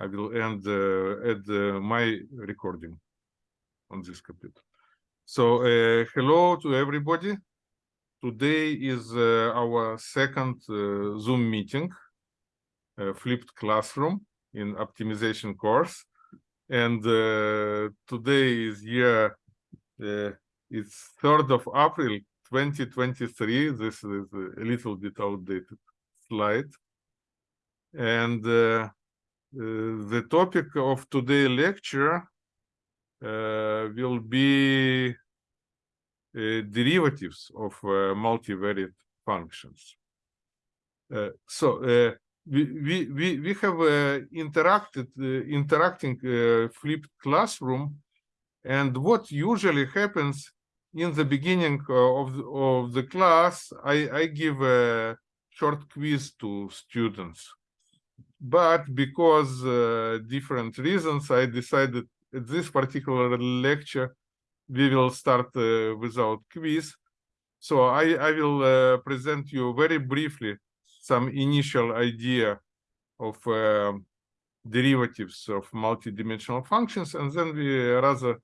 I will end uh, at uh, my recording on this computer. So uh, hello to everybody. Today is uh, our second uh, Zoom meeting, uh, flipped classroom in optimization course. And today is year, it's 3rd of April 2023. This is a little bit outdated slide. And Uh, the topic of today lecture uh, will be uh, derivatives of uh, multivariate functions. Uh, so uh, we, we, we, have interacted, interacting flipped classroom and what usually happens in the beginning of the, of the class, I, I give a short quiz to students but because uh, different reasons, I decided at this particular lecture, we will start uh, without quiz. So I, I will uh, present you very briefly some initial idea of uh, derivatives of multidimensional functions, and then we rather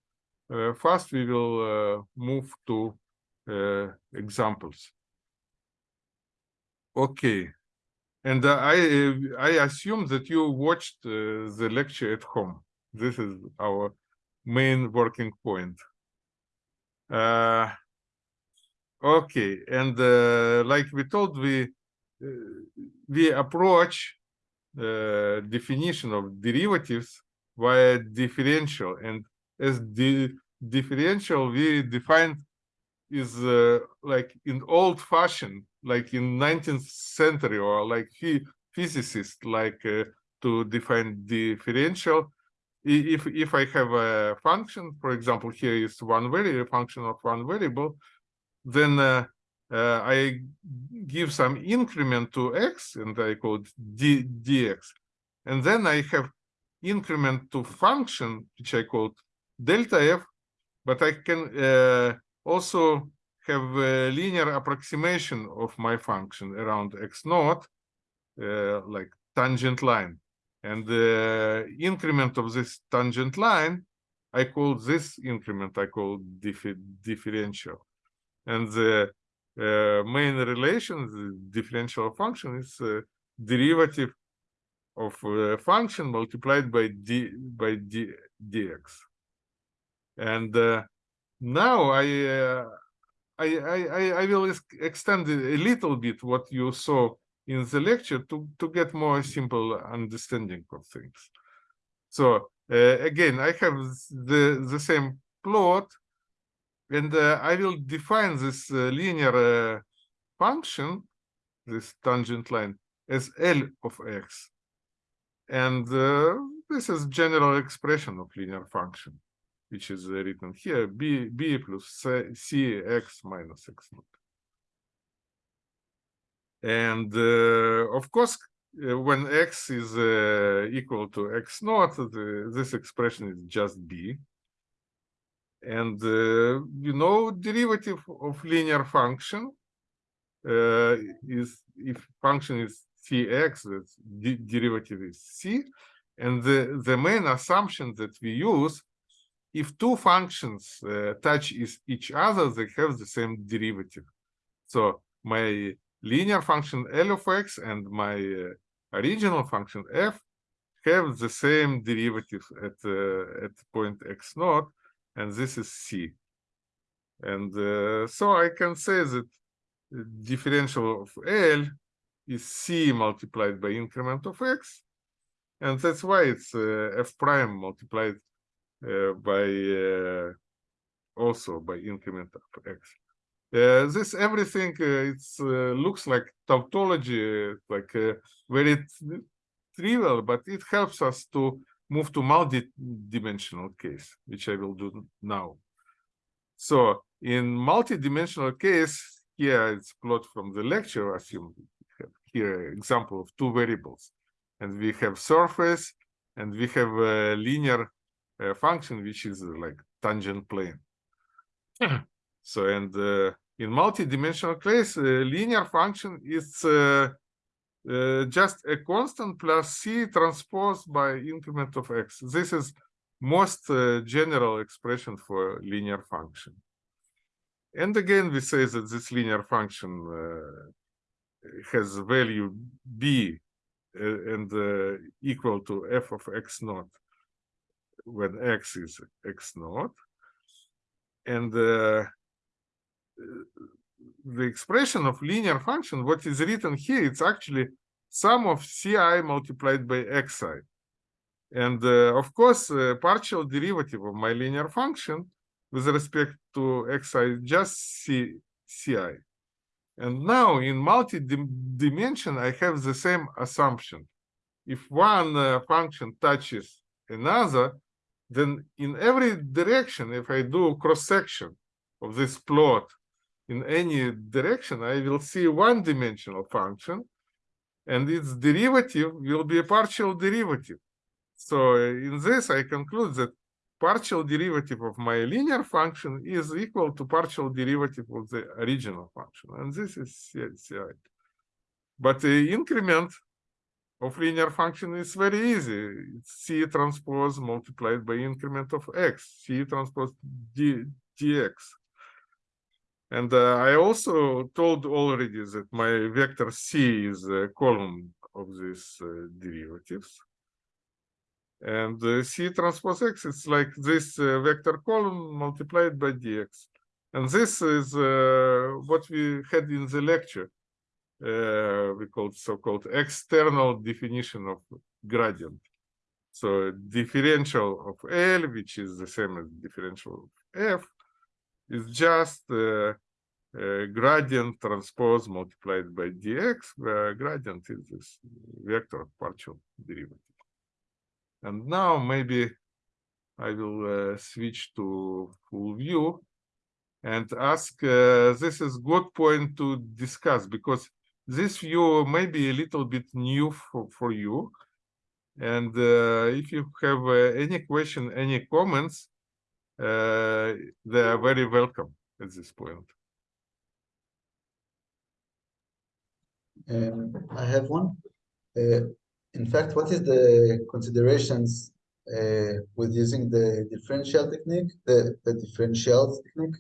uh, fast we will uh, move to examples. Okay, and uh, I I assume that you watched uh, the lecture at home. This is our main working point. Uh, okay, and uh, like we told, we uh, we approach uh, definition of derivatives via differential, and as the differential we define is like in old fashioned like in 19th century or like he physicists like uh, to define differential. If if i have a function for example here is one variable function of one variable then uh, uh, i give some increment to x and i call d dx. And then i have increment to function which i call delta f but i can uh, also have a linear approximation of my function around x naught, uh, like tangent line. And the increment of this tangent line, I call this increment, I call dif differential. And the uh, main relation, the differential function is a derivative of a function multiplied by d by d dx. And uh, now I uh, I, I, I will extend a little bit what you saw in the lecture to, to get more simple understanding of things. So uh, again, I have the, the same plot and uh, I will define this uh, linear uh, function, this tangent line, as L of x. And uh, this is general expression of linear function which is written here, b, b plus c, c x minus x naught. And uh, of course, uh, when x is uh, equal to x naught, the, this expression is just b. And uh, you know, derivative of linear function uh, is if function is cx, the derivative is c. And the, the main assumption that we use if two functions uh, touch each other, they have the same derivative. So my linear function L of x and my uh, original function f have the same derivative at uh, at point x naught, and this is c. And uh, so I can say that differential of L is c multiplied by increment of x, and that's why it's uh, f prime multiplied by uh, also by increment of x. Uh, this everything it looks like tautology, like very trivial, but it helps us to move to multi-dimensional case, which I will do now. So in multi-dimensional case, here it's plot from the lecture, assume here example of two variables. And we have surface and we have a linear a function which is uh, like tangent plane. so and uh, in multi-dimensional case, linear function is uh, uh, just a constant plus c transposed by increment of x. This is most uh, general expression for linear function. And again, we say that this linear function uh, has value b and uh, equal to f of x naught when x is x naught. And uh, the expression of linear function, what is written here, it's actually sum of ci multiplied by xi. And uh, of course, uh, partial derivative of my linear function with respect to xi is just c, ci. And now in multi-dimension, I have the same assumption. If one uh, function touches another, then in every direction, if I do cross-section of this plot in any direction, I will see one-dimensional function, and its derivative will be a partial derivative. So in this, I conclude that partial derivative of my linear function is equal to partial derivative of the original function. And this is CI. But the increment of linear function is very easy. It's C transpose multiplied by increment of x, C transpose d, dx. And uh, I also told already that my vector C is a column of these uh, derivatives. And uh, C transpose X is like this uh, vector column multiplied by dx. And this is uh, what we had in the lecture. Uh, we called so-called external definition of gradient. So differential of L, which is the same as differential of F, is just uh, gradient transpose multiplied by dx, where gradient is this vector partial derivative. And now maybe I will uh, switch to full view and ask, uh, this is good point to discuss because this view may be a little bit new for, for you. And uh, if you have uh, any question, any comments, uh, they are very welcome at this point. Um, I have one. Uh, in fact, what is the considerations uh, with using the differential technique, the, the differential technique,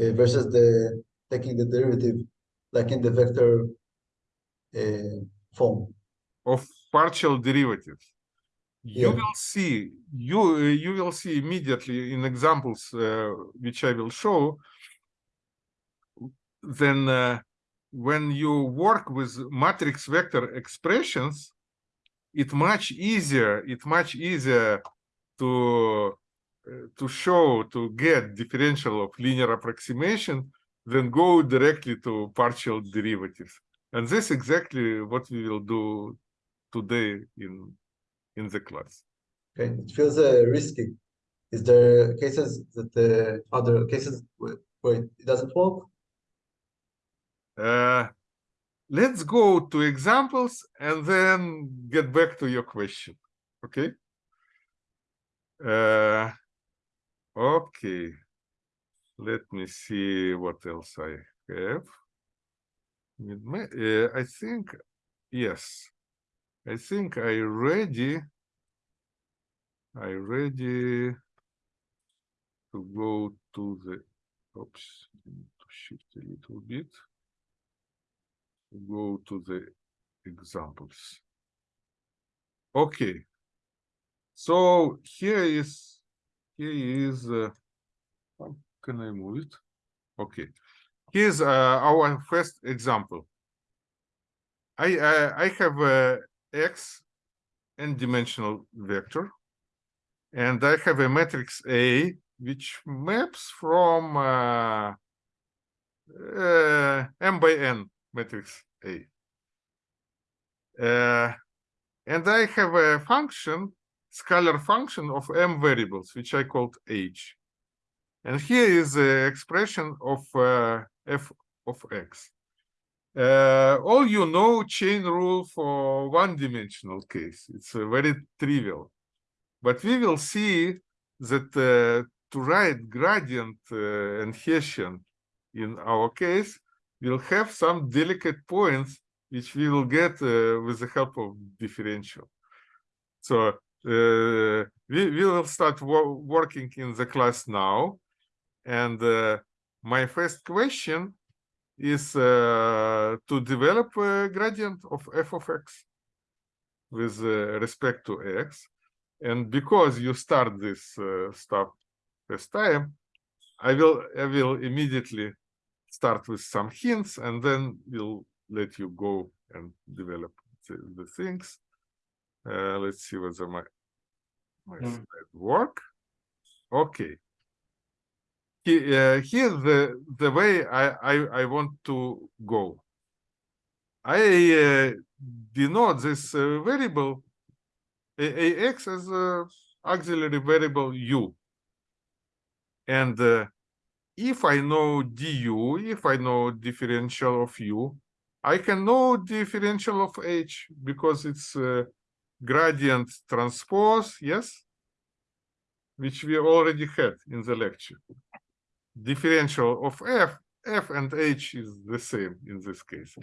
uh, versus the taking the derivative like in the vector uh, form? Of partial derivatives. You Yeah. will see, you you will see immediately in examples uh, which I will show. Then, uh, when you work with matrix vector expressions, it much easier. It much easier to uh, to show to get differential of linear approximation than go directly to partial derivatives. And this exactly what we will do today in in the class. Okay, it feels uh, risky. Is there cases that the other cases where where it doesn't work? Uh, let's go to examples and then get back to your question. Okay. Uh, okay. Let me see what else I have. Uh, I think, yes. I think I ready. I ready to go to the, oops, to shift a little bit go to the examples. Okay. So here is here is uh, can I move it? Okay. Here's uh, our first example. I uh, I have a x n-dimensional vector, and I have a matrix A which maps from uh, uh, m by n matrix A. Uh, and I have a function, scalar function of m variables, which I called h. And here is the expression of uh, f of x. Uh, all you know chain rule for one-dimensional case. It's uh, very trivial. But we will see that uh, to write gradient uh, and Hessian in our case, we'll have some delicate points which we will get uh, with the help of differential. So we, we will start wo- working in the class now. And uh, my first question is uh, to develop a gradient of f of x with uh, respect to x. And because you start this uh, stuff first time, I will I will immediately start with some hints and then we'll let you go and develop the, the things. Uh, let's see whether my my Mm. slide work. Okay. Uh, here's the the way I, I I want to go. I uh, denote this uh, variable ax as a auxiliary variable u. And uh, if I know du, if I know differential of u, I can know differential of h because it's uh, gradient transpose, yes? Which we already had in the lecture. Differential of f, f and h is the same in this case.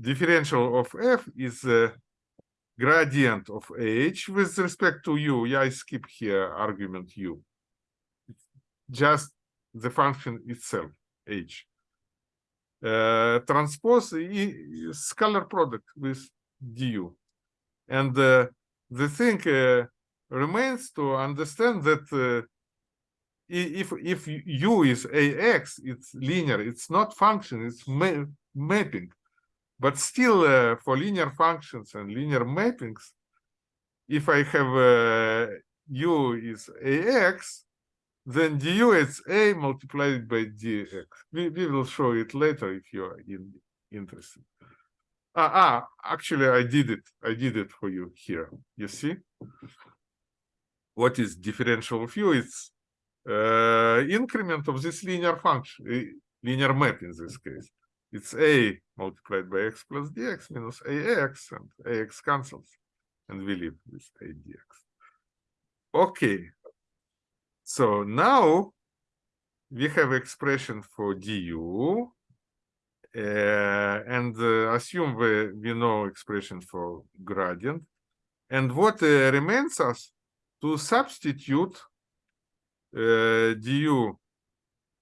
Differential of f is a gradient of h with respect to u. Yeah, I skip here argument u. Just the function itself, h. Uh, transpose scalar product with du. And uh, the thing uh, remains to understand that uh, if if u is ax, it's linear. It's not function. It's ma mapping. But still, uh, for linear functions and linear mappings, if I have uh, u is ax, then du is a multiplied by dx. We, we will show it later if you are in, interested. Ah, ah, actually, I did it. I did it for you here. You see? What is differential of u? It's increment of this linear function, linear map in this case. It's a multiplied by x plus dx minus ax, and ax cancels, and we leave with a dx. Okay. So now we have expression for du, uh, and uh, assume we, we know expression for gradient. And what uh, remains us to substitute du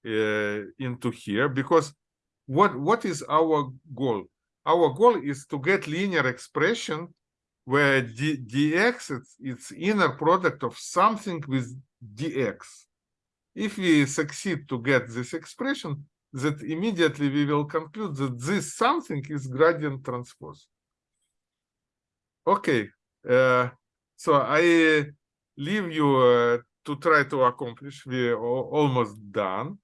uh, into here, because what what is our goal? Our goal is to get linear expression where d, dx is its inner product of something with dx. If we succeed to get this expression, that immediately we will conclude that this something is gradient transpose. Okay, uh, so I leave you uh, to try to accomplish. We're almost done.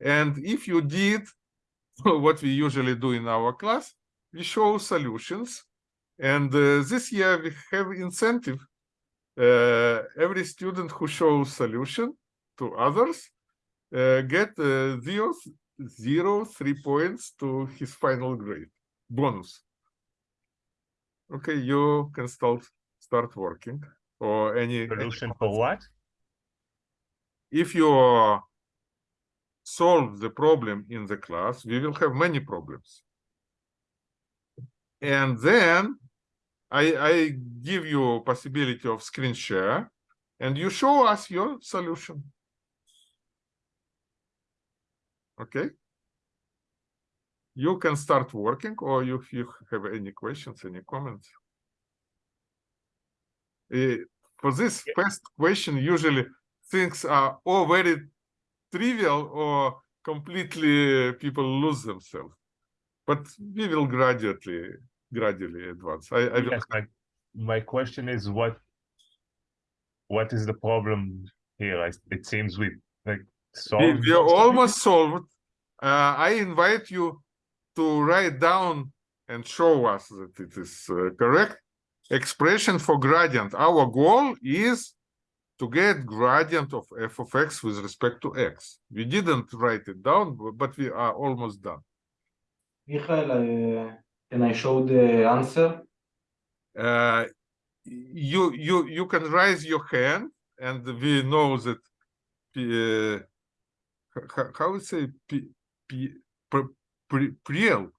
And if you did what we usually do in our class, we show solutions. And uh, this year we have incentive. Uh, every student who shows solution to others uh, get uh, zero, zero, three points to his final grade bonus. Okay, you can start start working or any any Solution for what? If you uh, solve the problem in the class, we will have many problems. And then I, I give you possibility of screen share and you show us your solution. Okay? You can start working or if you have any questions, any comments. Eh, for this first question, usually things are or very trivial or completely people lose themselves. But we will gradually gradually advance. I, I Yes, my, my question is what what is the problem here? I, it seems we like we, solved we are of it. almost solved. Uh, I invite you to write down and show us that it is uh, correct expression for gradient. Our goal is to get gradient of f of x with respect to x. We didn't write it down, but we are almost done. Michael, uh, can I show the answer? Uh, you you you can raise your hand, and we know that uh, how, how to say p, p, pr, pri- priel.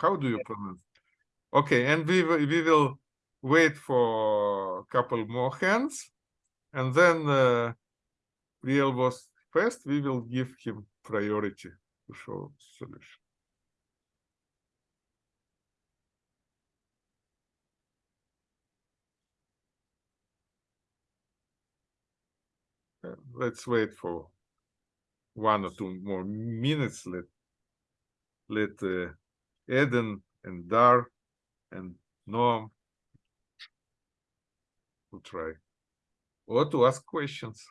How do you pronounce? Okay, and we we will wait for a couple more hands, and then uh, Priel was first. We will give him priority to show solution. Uh, let's wait for one or two more minutes. Let let uh, Eden and Dar and Noam to try or to ask questions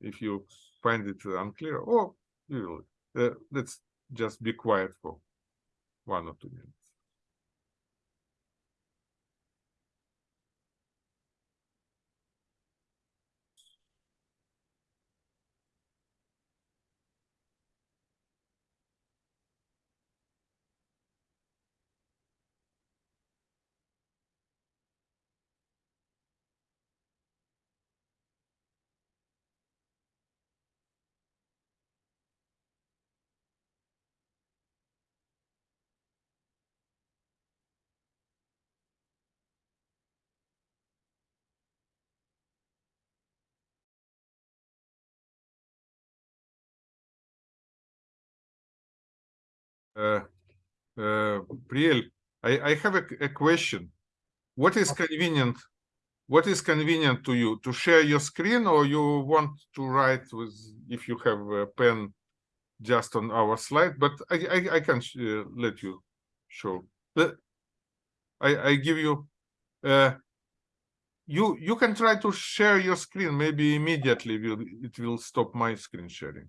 if you find it unclear? Or you will uh, let's just be quiet for one or two minutes Priel, I, I have a, a question. What is convenient? What is convenient to you to share your screen, or you want to write with if you have a pen just on our slide? But I I, I can uh, let you show. Let- I I give you. Uh, you you can try to share your screen. Maybe immediately will it will stop my screen sharing.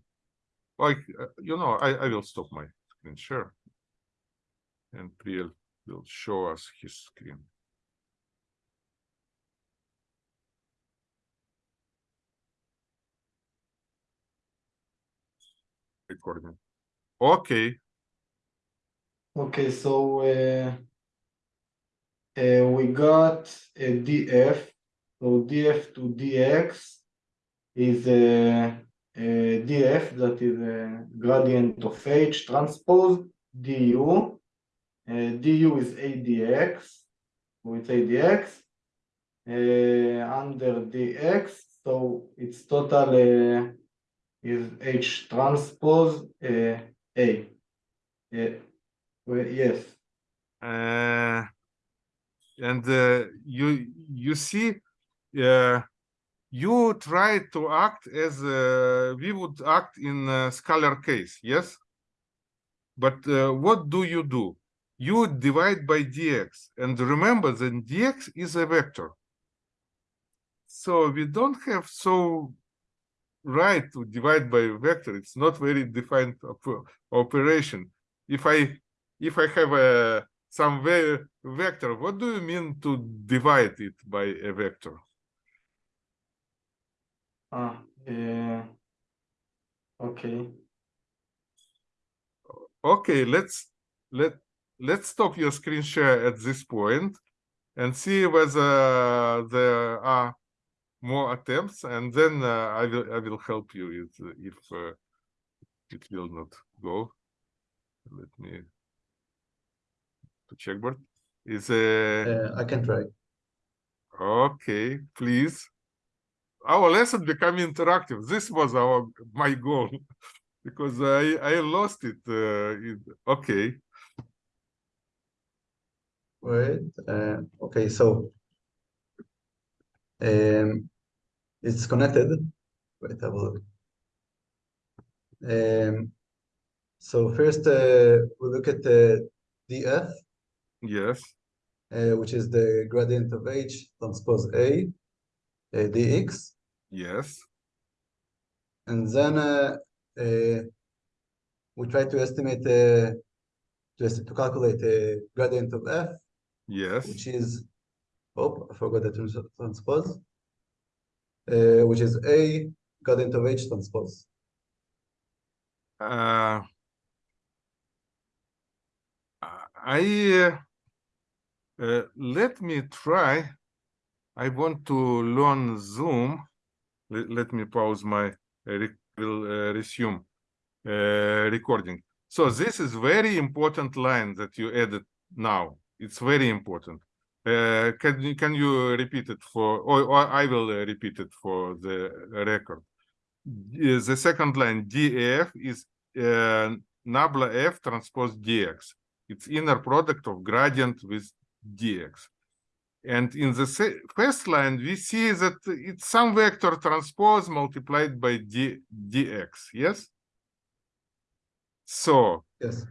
Like uh, you know, I I will stop my screen share. And Priel will show us his screen. Recording. Okay, Okay, so uh, uh, we got a df. So df to dx is a, a df that is a gradient of h transpose du. Uh, du is adx, it's adx uh, under dx. So its total uh, is h transpose uh, a. Uh, well, yes. uh, and uh, you you see, uh, you try to act as uh, we would act in a scalar case, yes. But uh, what do you do? You divide by dx, and remember that dx is a vector. So we don't have so right to divide by a vector. It's not very defined op- operation. If I if I have a some ve- vector, what do you mean to divide it by a vector? Ah, uh, okay. Okay, let's let let's stop your screen share at this point and see whether there are more attempts, and then uh, I will I will help you if if uh, it will not go. Let me to checkboard is a Uh, I can try. okay, please. Our lesson become interactive. This was our my goal because I I lost it. Uh, it okay. Wait, uh, okay, so um, it's connected. Wait, I will. Um, so first, uh, we look at the df, Yes. uh, which is the gradient of h transpose a, uh, dx, Yes. and then uh, uh, we try to estimate uh, to, est- to calculate the gradient of f, Yes. which is oh, I forgot the transpose, uh, which is a gradient of h transpose. Uh, I uh, uh, let me try. I want to learn Zoom. Let, let me pause my uh, will uh, resume uh, recording. So this is very important line that you added now. It's very important. Uh, can you can you repeat it for, or, or I will uh, repeat it for the record. The second line DF is uh, nabla F transpose DX. It's inner product of gradient with DX. And in the first line, we see that it's some vector transpose multiplied by D, DX, yes? So, Yes.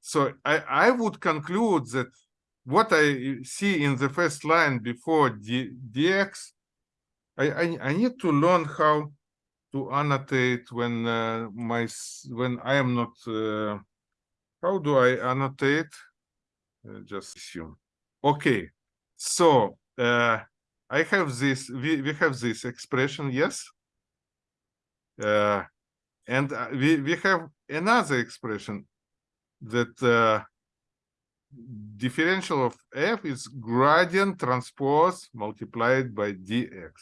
so I, I would conclude that what I see in the first line before D, dx, I, I, I need to learn how to annotate when uh, my when I am not. Uh, how do I annotate? Uh, just assume. Okay, so uh, I have this. We we have this expression. Yes. Uh, and uh, we we have another expression that uh, differential of f is gradient transpose multiplied by dx.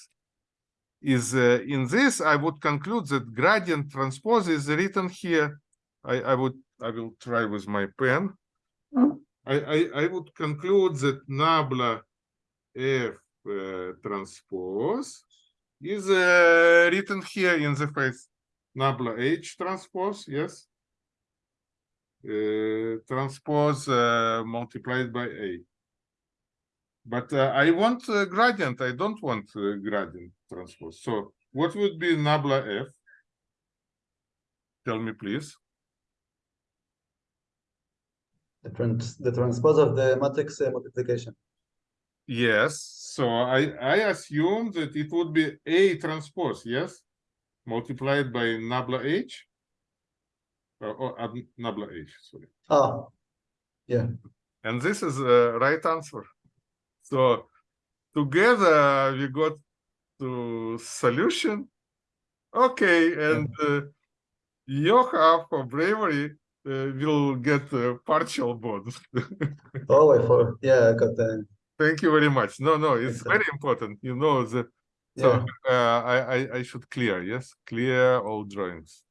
Is uh, in this, I would conclude that gradient transpose is written here. I, I would I will try with my pen. I, I, I would conclude that nabla f transpose is uh, written here in the face nabla h transpose, yes transpose uh, multiplied by a. But I want gradient. I don't want gradient transpose. So what would be nabla f? Tell me, please. The trans the transpose of the matrix multiplication. Yes. So I I assume that it would be a transpose. Yes, multiplied by nabla h. Uh, or uh, nabla h. Sorry. Ah, yeah. And this is the right answer. So together we got to solution. Okay, and uh, Yoha for bravery uh, will get a partial bonus. Oh, I for yeah, I got the Thank you very much. No, no, it's Excellent. very important. You know the yeah. so uh, I, I I should clear. Yes, clear all drawings.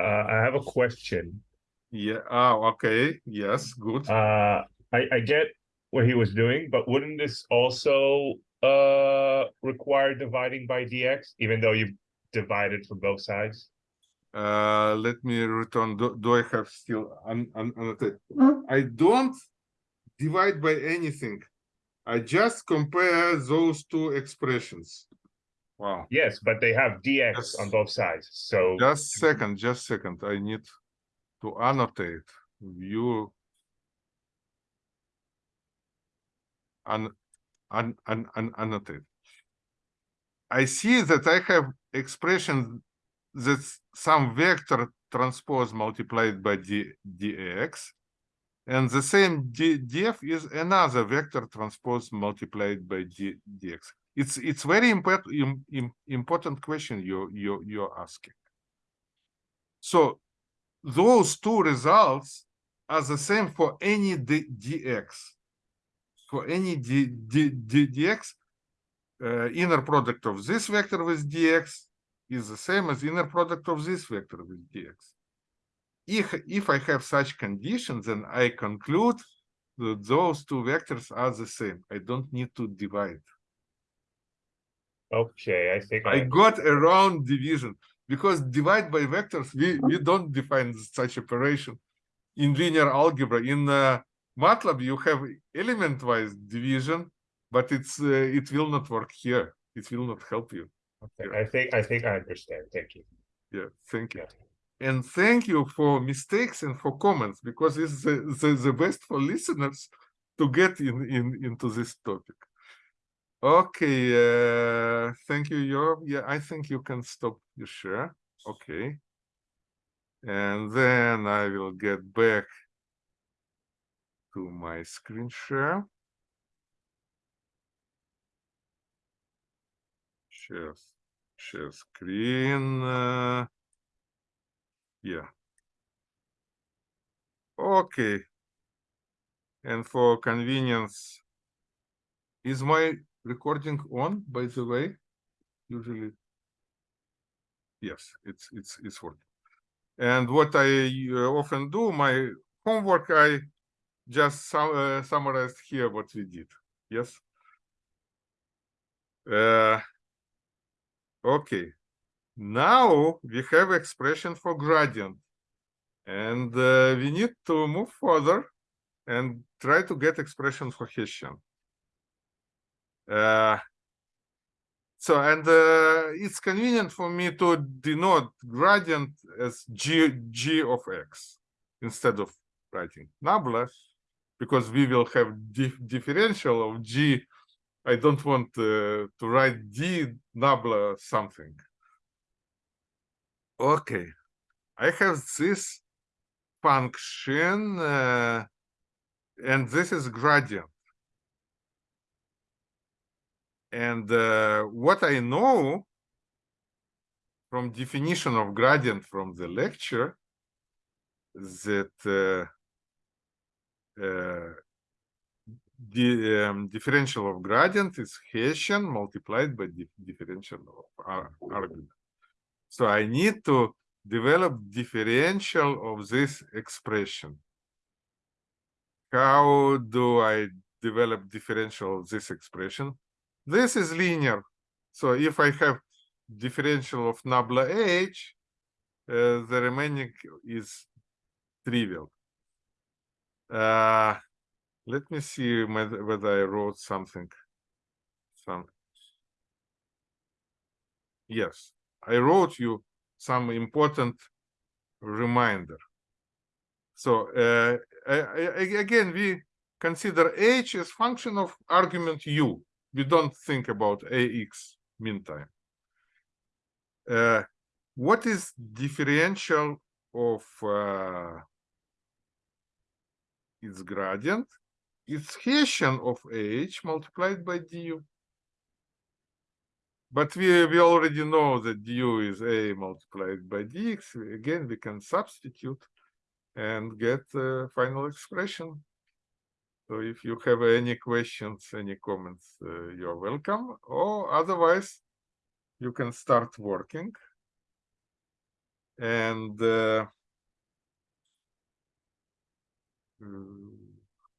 Uh, I have a question. Yeah. Ah, okay. Yes. Good. Uh, I, I get what he was doing, but wouldn't this also uh require dividing by dx, even though you've divided for both sides? Uh, let me return. Do, do I have still un, un, annotated? I don't divide by anything. I just compare those two expressions. Wow. Yes, but they have dx on both sides, so Just second, just second. I need to annotate. View. An, an, an, an, annotate. I see that I have expression that some vector transpose multiplied by d, dx. And the same d, df is another vector transpose multiplied by d, dx. It's it's very important im, im, important question you you you're asking. So those two results are the same for any d, dx. For any d, d, d, dx, uh, inner product of this vector with dx is the same as inner product of this vector with dx. If if I have such conditions, then I conclude that those two vectors are the same. I don't need to divide. okay, I think I I, got around division because divide by vectors we we don't define such operation in linear algebra. In uh, MATLAB you have element-wise division, but it's uh, it will not work here. It will not help you. okay, I think I think I understand. Thank you. Yeah, thank you. Yeah. And thank you for mistakes and for comments because it's the, the, the best for listeners to get in, in into this topic. Okay, uh, thank you. Yeah, I think you can stop your share. Okay. And then I will get back to my screen share. Share, share screen. Uh, yeah. Okay. And for convenience, is my recording on, by the way? Usually. Yes, it's it's it's working. And what I uh, often do, my homework, I just sum, uh, summarized here what we did. Yes. Uh, okay. Now we have expression for gradient, and uh, we need to move further and try to get expression for Hessian. Uh, so, and uh, it's convenient for me to denote gradient as g g of x instead of writing nabla, because we will have dif differential of g. I don't want uh, to write d nabla something. Okay, I have this function, uh, and this is gradient. And uh, what I know from definition of gradient from the lecture that uh, uh, the um, differential of gradient is Hessian multiplied by differential of ar argument. So I need to develop differential of this expression. How do I develop differential of this expression? This is linear. So if I have differential of nabla h, uh, the remaining is trivial. Uh, let me see whether, I wrote something. Some. Yes, I wrote you some important reminder. So uh, I, I, again, we consider h as function of argument u. We don't think about ax meantime. Uh, what is differential of uh, its gradient? It's Hessian of h multiplied by du. But we, we already know that du is a multiplied by dx. Again, we can substitute and get a final expression. So if you have any questions, any comments, uh, you're welcome. Or otherwise, you can start working. And uh, mm,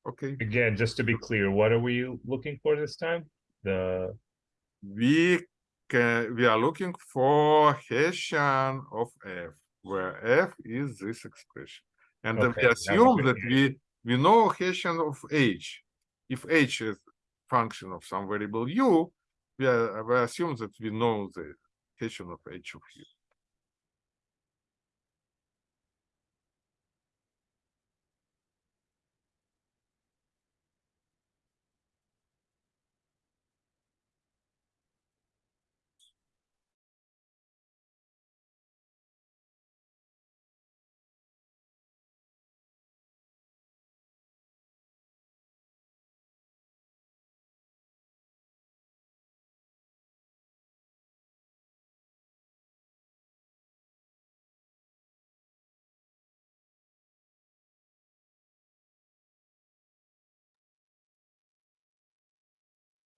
okay, Again, just to be clear, what are we looking for this time? The we we are looking for Hessian of f, where f is this expression. And then Okay, we assume we that we we know Hessian of h. If h is function of some variable u, we, are, we assume that we know the Hessian of h of u.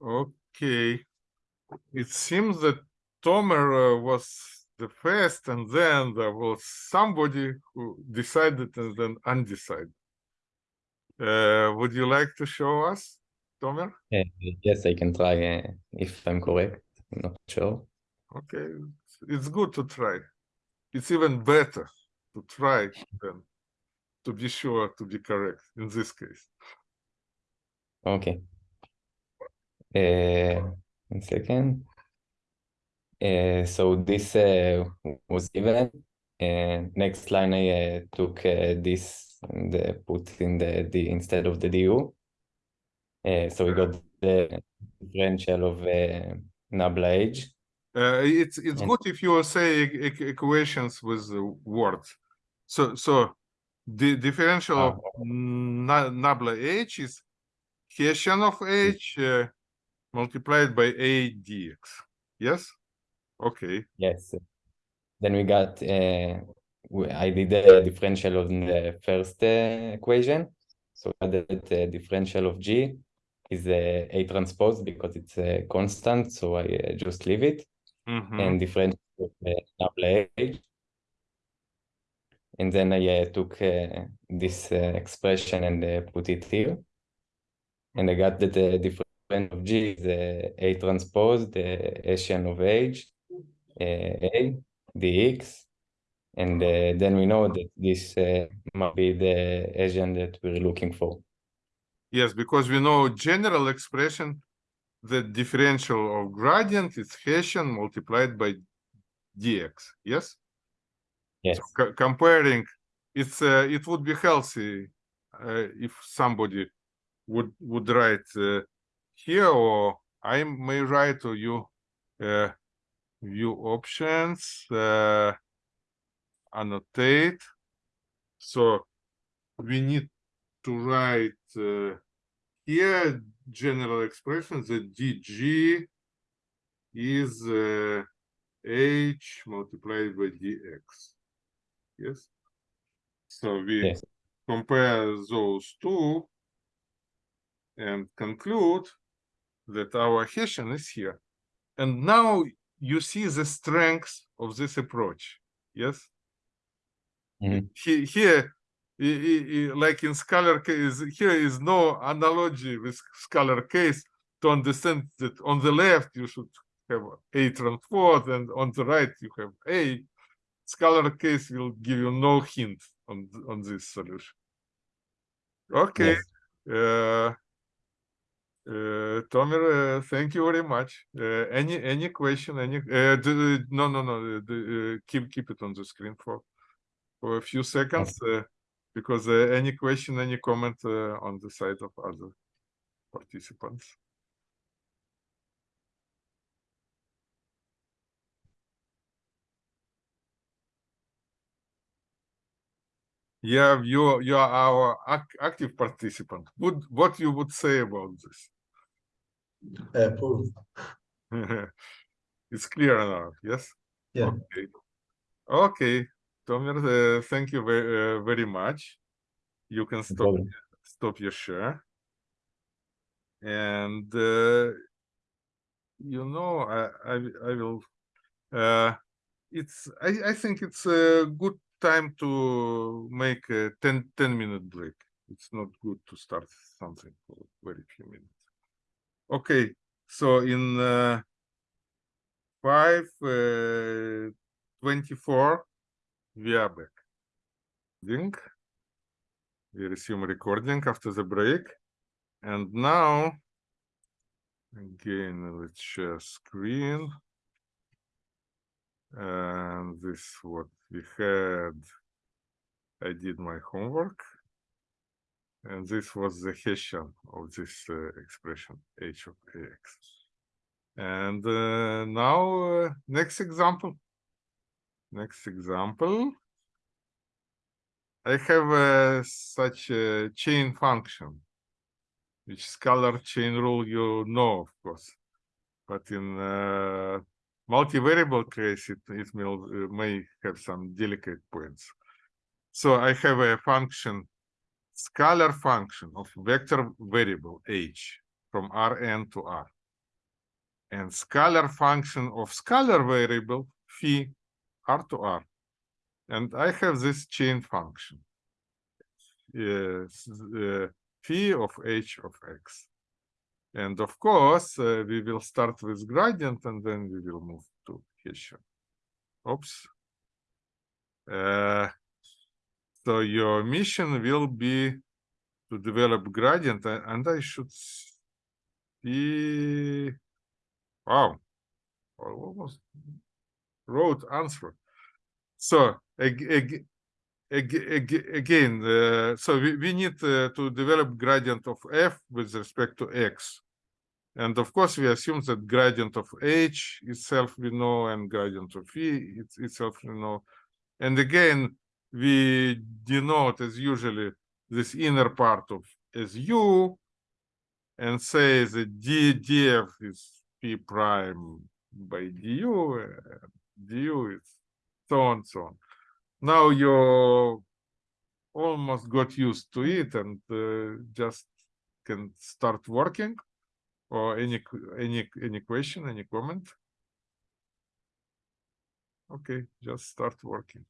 Okay. It seems that Tomer uh, was the first, and then there was somebody who decided and then undecided. Uh, would you like to show us, Tomer? Uh, yes, I can try uh, if I'm correct. I'm not sure. Okay, it's- it's good to try. It's even better to try than to be sure to be correct in this case. Okay. Uh, one second. Uh, so this uh, was given. Uh, next line I uh, took uh, this and uh, put in the D instead of the DU. Uh, so we got the differential of uh, nabla h. Uh, it's it's And- good if you say e- equations with words. So so the differential of Ah, nabla h is Hessian of h uh, multiplied by a dx. Yes. Okay. Yes. Then we got, uh, we- I did the differential of the first uh, equation. So the the differential of G is uh, A transpose because it's a constant, so I uh, just leave it. Mhm. And differential of uh, nabla H and then I uh, took uh, this uh, expression and uh, put it here. And I got that the difference of G is uh, A transpose, the Hessian of H, uh, A, dx. And uh, then we know that this uh, might be the Hessian that we're looking for. Yes, because we know general expression, the differential of gradient is Hessian multiplied by dx. Yes. Yes. So co- comparing, it's uh, it would be healthy uh, if somebody would would write uh, here, or I may write, or you uh, view options, uh, annotate. So we need to write uh, here general expression that dg is uh, h multiplied by dx. Yes. So we Yes. compare those two and conclude that our Hessian is here. And now you see the strength of this approach. Yes. Mhm. He, here, like in scalar case, here is no analogy with scalar case to understand that on the left you should have A transpose and on the right you have A. Scalar case will give you no hint on on this solution. Okay. Yes. Uh, uh, Tomer, uh, thank you very much. Uh, any any question? Any? Uh, d- no, no, no. uh, d- uh, keep keep it on the screen for for a few seconds, uh, because uh, any question, any comment uh, on the side of other participants. Yeah, you you are our ac- active participant. Would what you would say about this? Uh, it's clear now, yes? Yeah. Okay. Okay, Tomer, uh, thank you very, uh, very much. You can stop, problem. stop your share. And, uh, you know, I, I, I will, uh, it's, I, I think it's a good time to make a 10, 10 minute break. It's not good to start something for very few minutes. Okay, so in, uh, five uh, 24 we are back Ding. we resume recording after the break and now again let's share screen and this what we had i did my homework and this was the hessian of this uh, expression h of ax and uh, now, uh, next example. Next example. I have uh, such a chain function, which scalar chain rule you know, of course. But in uh, multivariable case, it, it will, uh, may have some delicate points. So I have a function, scalar function of vector variable h from Rn to R and scalar function of scalar variable phi r to r. And I have this chain function. Yes, uh, phi of h of x. And of course, uh, we will start with gradient and then we will move to Hessian. Oops. Uh, so your mission will be to develop gradient and I should see Wow. I almost wrote answer. So ag- ag- ag- again, uh, so we, we need uh, to develop gradient of f with respect to x. And of course, we assume that gradient of h itself we know and gradient of e it's itself we know. And again, we denote as usually this inner part of as u and say that d df is p prime by du, du is so on so on. Now you almost got used to it and uh, just can start working or any any any question any comment? Okay just start working.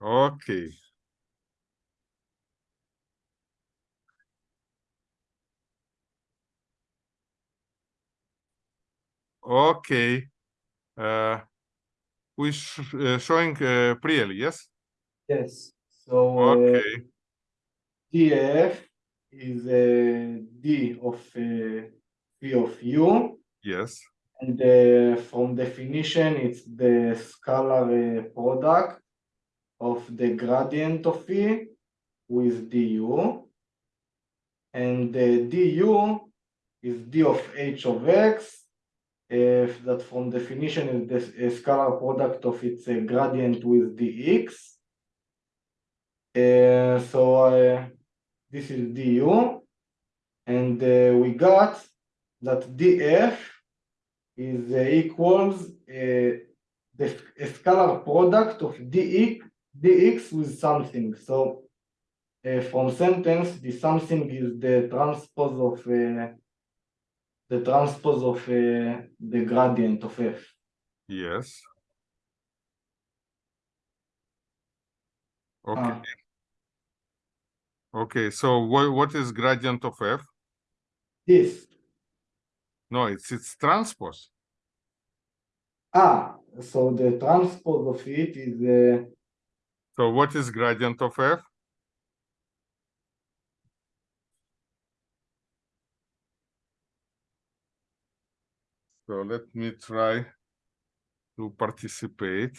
Okay. Okay. Uh, we sh uh, showing uh, Priel, yes? Yes. So uh, Okay. df is a d of uh, phi of u, Yes. and uh, from definition, it's the scalar uh, product of the gradient of phi with du, and the du is d of h of x. That from definition is the scalar product of its uh, gradient with dx. Uh, so uh, this is du, and we got that df is equals the scalar product of dx dx with something. So uh, from sentence, the something is the transpose of uh, the transpose of uh, the gradient of f. Yes. Okay. Ah, Okay. So what what is gradient of f? this. No, it's its transpose. Ah, so the transpose of it is uh, So what is gradient of f? So let me try to participate.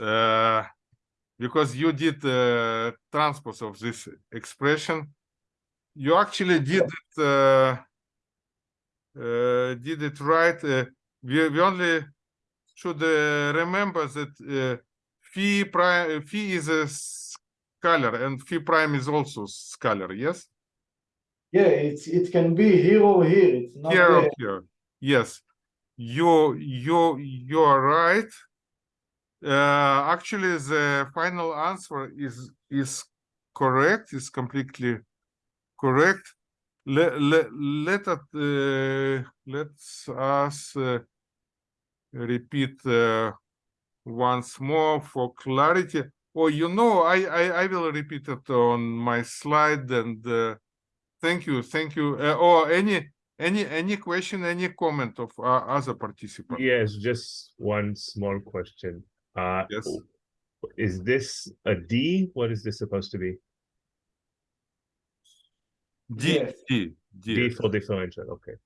Uh, because you did uh, transpose of this expression, you actually did it uh, uh, did it right. Uh, we, we only should uh, remember that uh, phi prime phi is a scalar and phi prime is also scalar. Yes, yeah, it's it can be here or here. It's not here or here. Yes, you you you are right. Uh, actually, the final answer is is correct. Is completely correct. Let let let us uh, let's us uh, repeat uh, once more for clarity. Oh, you know, I, I I will repeat it on my slide and uh, thank you, thank you. Uh, or any any any question, any comment of uh, other participants? Yes, just one small question. Uh, Yes. Is this a D? What is this supposed to be? D Yes. D D D for differential, okay.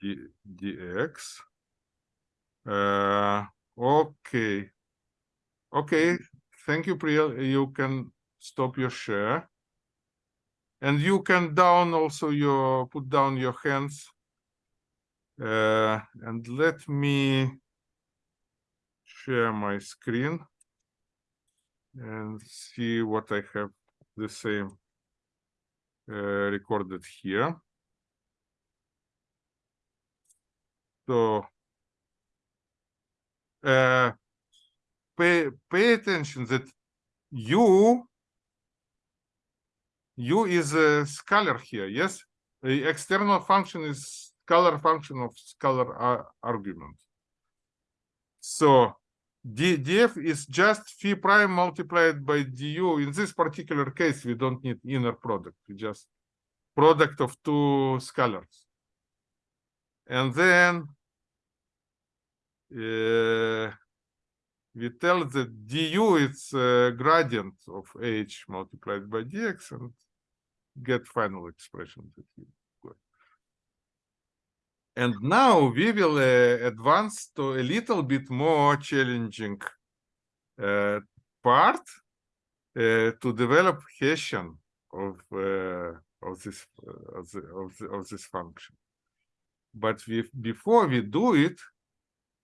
D dx. Uh, okay. Okay, thank you, Priya. You can stop your share. And you can down also your, put down your hands. Uh, and let me share my screen and see what I have the same uh, recorded here. So uh, pay pay attention that u u is a scalar here. Yes, the external function is scalar function of scalar argument. So d df is just phi prime multiplied by du. In this particular case, we don't need inner product. We just product of two scalars. And then uh, we tell that du is gradient of h multiplied by dx and get final expression that you. And now we will uh, advance to a little bit more challenging uh, part uh, to develop Hessian of uh, of this uh, of, the, of, the, of this function. But we, before we do it,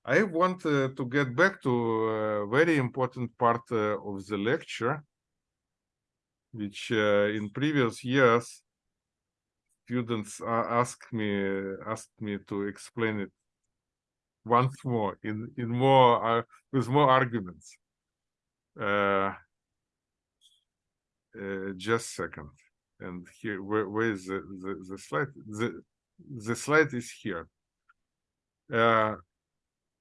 I want uh, to get back to a very important part of the lecture, which uh, in previous years students asked me asked me to explain it once more in in more uh, with more arguments. Uh, uh, just second, and here where, where is the, the the slide? The the slide is here. Uh,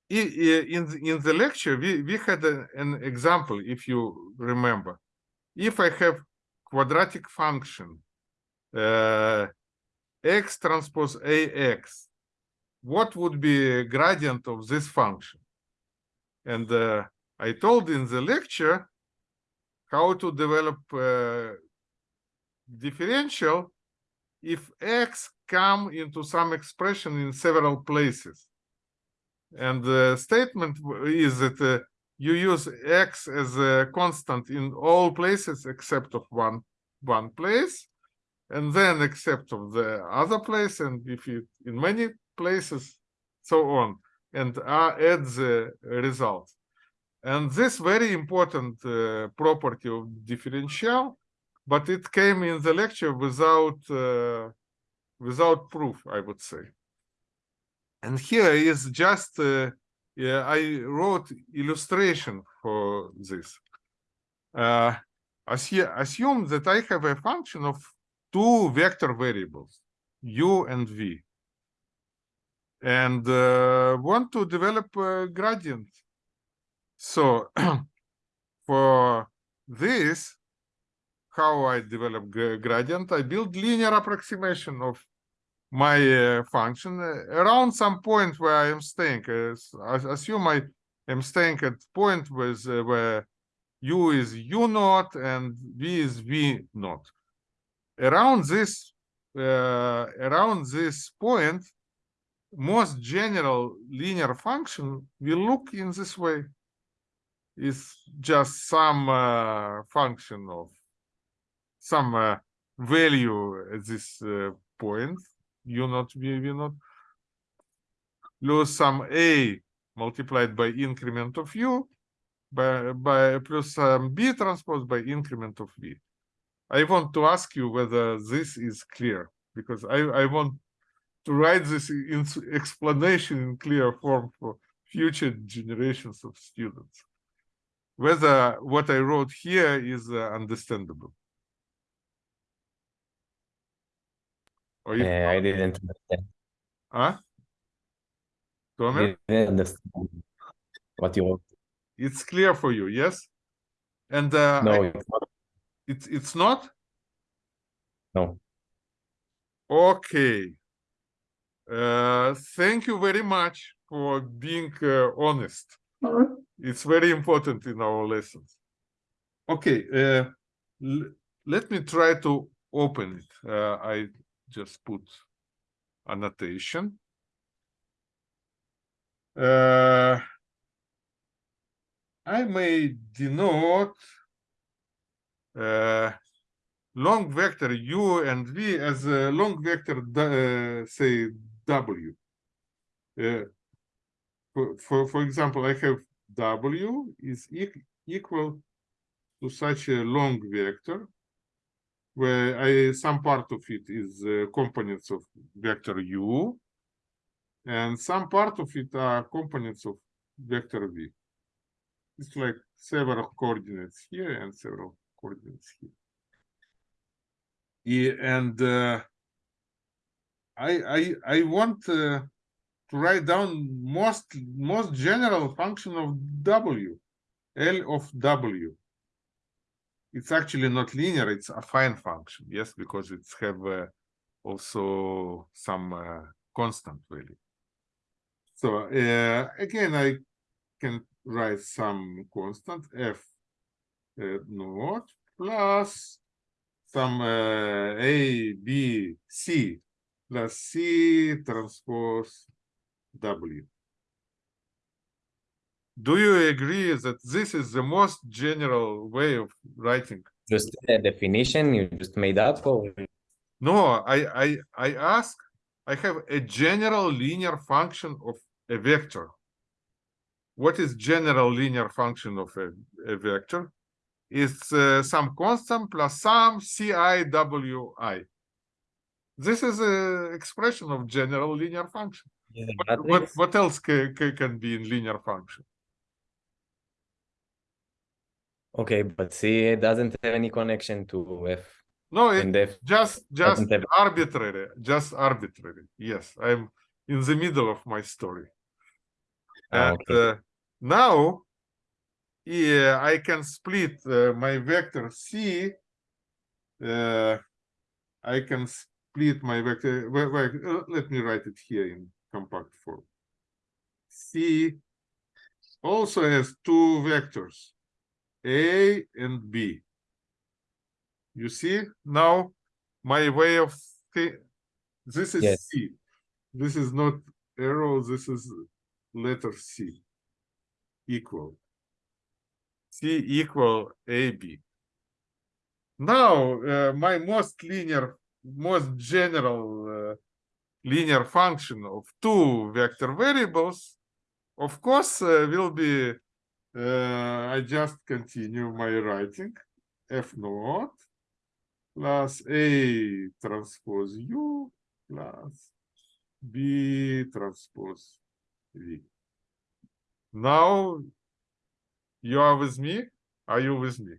in in the lecture we we had an example if you remember if i have quadratic function. Uh, x transpose ax what would be gradient of this function? And uh, i told in the lecture how to develop uh, differential if x come into some expression in several places. And the statement is that you use x as a constant in all places except of one one place and then except of the other place and if you in many places so on and add the result. And this very important uh, property of differential but it came in the lecture without uh, without proof i would say. And here is just uh, yeah, I wrote illustration for this. Uh, assume that I have a function of two vector variables, u and v, and uh, want to develop a gradient. So for this, how I develop gra- gradient, I build linear approximation of my uh, function uh, around some point where I am staying. As- assume I am staying at point with uh, where u is u naught and v is v naught. Around this, uh, around this point, most general linear function will look in this way. Is just some uh, function of some uh, value at this uh, point u naught v naught plus some a multiplied by increment of u by by plus some b transpose by increment of v. I want to ask you whether this is clear because i i want to write this in explanation in clear form for future generations of students. Whether what i wrote here is uh, understandable or if Uh, I didn't understand. Huh? Tomer, Didn't understand what you wrote. it's clear for you, yes? And uh, I- No, it's not. it's it's not? No. Okay. Uh, thank you very much for being uh, honest. It's very important in our lessons. Okay, uh, let me try to open it. Uh, I just put annotation. Uh, I may denote uh, long vector u and v as a long vector, uh, say w. Uh, for, for, for example, I have w is eq- equal to such a long vector where I, some part of it is uh, components of vector u and some part of it are components of vector v. It's like several coordinates here and several coordinates here. Yeah, and uh, I I I want uh, to write down most most general function of w, L of w. It's actually not linear; it's a affine function. Yes, because it's have uh, also some uh, constant value. So uh, again, I can write some constant f uh, naught plus some uh, a b c plus c transpose w. Do you agree that this is the most general way of writing? Just a definition you just made up or No, I I I ask. I have a general linear function of a vector. What is general linear function of a, a vector? It's uh, some constant plus some ciwi. This is an expression of general linear function. a What, what, what else ca- ca- can be in linear function? Okay, but C it doesn't have any connection to F No, it, and F. just just doesn't have- arbitrary, just arbitrary. Yes, I'm in the middle of my story. Ah, And okay. uh, now yeah, I can split uh, my vector C. Uh, I can split my vector. Wait, wait, uh, let me write it here in compact form. C also has two vectors, A and B. You see now my way of this is Yes. C. This is not arrow. This is letter C equal. C equal AB. Now, uh, my most linear, most general uh, linear function of two vector variables, of course, uh, will be, uh, I just continue my writing, F naught plus A transpose U plus B transpose V. Now, you are with me? Are you with me?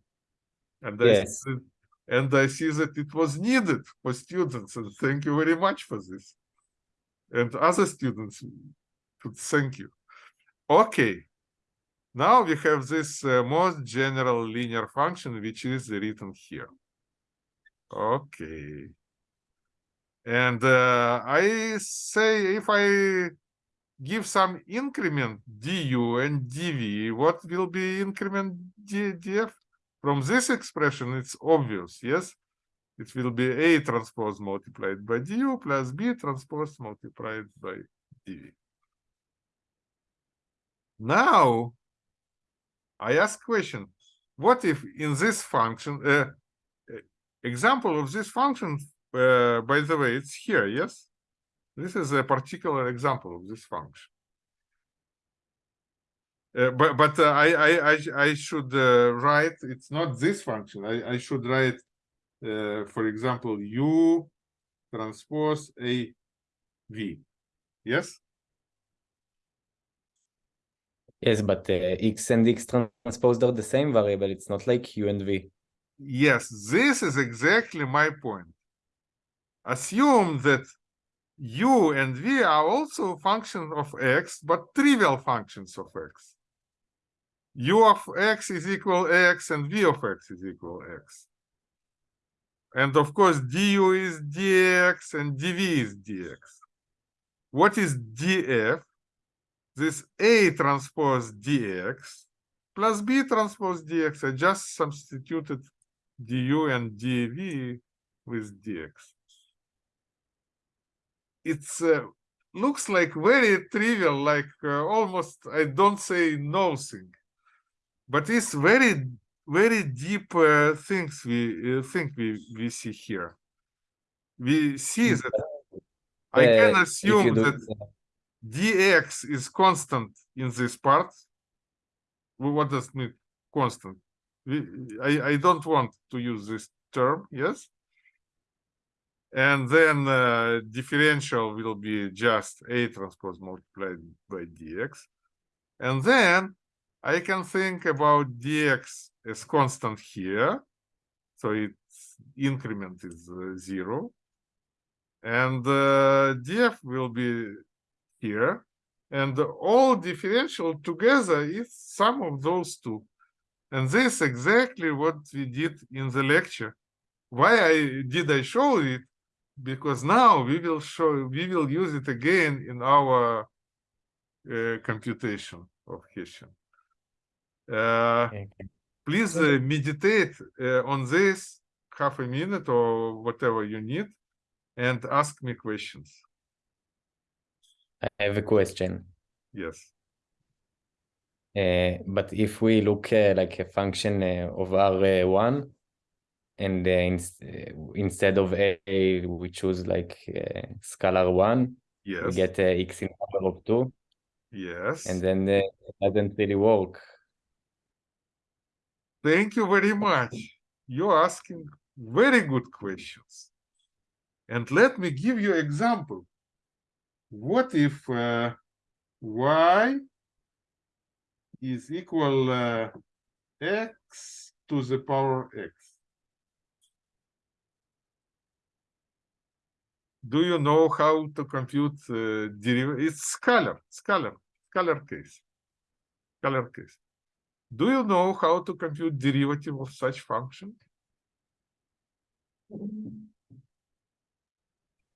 And I Yes. see that- and I see that it was needed for students, and thank you very much for this. And other students, should thank you. Okay. Now we have this uh, most general linear function, which is written here. Okay. And uh, I say if I give some increment du and dv, what will be increment d, df? From this expression, it's obvious, yes? It will be A transpose multiplied by du plus B transpose multiplied by dv. Now, I ask question, what if in this function, uh, uh, example of this function, uh, by the way, it's here, yes? This is a particular example of this function. Uh, but but uh, I, I I I should uh, write it's not this function. I I should write, uh, for example, u transpose a v. Yes. Yes, but uh, x and x transpose are the same variable. It's not like u and v. Yes, this is exactly my point. Assume that u and v are also functions of x, but trivial functions of x. u of x is equal x and v of x is equal x. And of course, du is dx and dv is dx. What is df? This a transpose dx plus b transpose dx. I just substituted du and dv with dx. It's uh, looks like very trivial, like uh, almost I don't say nothing, but it's very very deep uh, things we uh, think we we see here. We see Mm, that I can Uh, if you assume that dx is constant in this part. What does it mean constant? I, I don't want to use this term, yes? And then uh, differential will be just A transpose multiplied by dx. And then I can think about dx as constant here. So its increment is uh, zero. And uh, df will be here. And all differential together is sum of those two. And this exactly what we did in the lecture. Why I did I show it? Because now we will show we will use it again in our uh, computation of Hessian. Uh, Okay. please uh, meditate uh, on this half a minute or whatever you need and ask me questions. I have a question. Yes. Uh, but if we look uh, like a function uh, of R1 and uh, ins- uh, instead of A, we choose like uh, scalar 1, yes. we get x in power of 2, Yes. and then it doesn't really work. Thank you very much. You're asking very good questions. And let me give you example. What if uh, y is equal uh, x to the power x? Do you know how to compute uh, derivative? It's scalar, scalar, scalar case. scalar case. Do you know how to compute derivative of such function?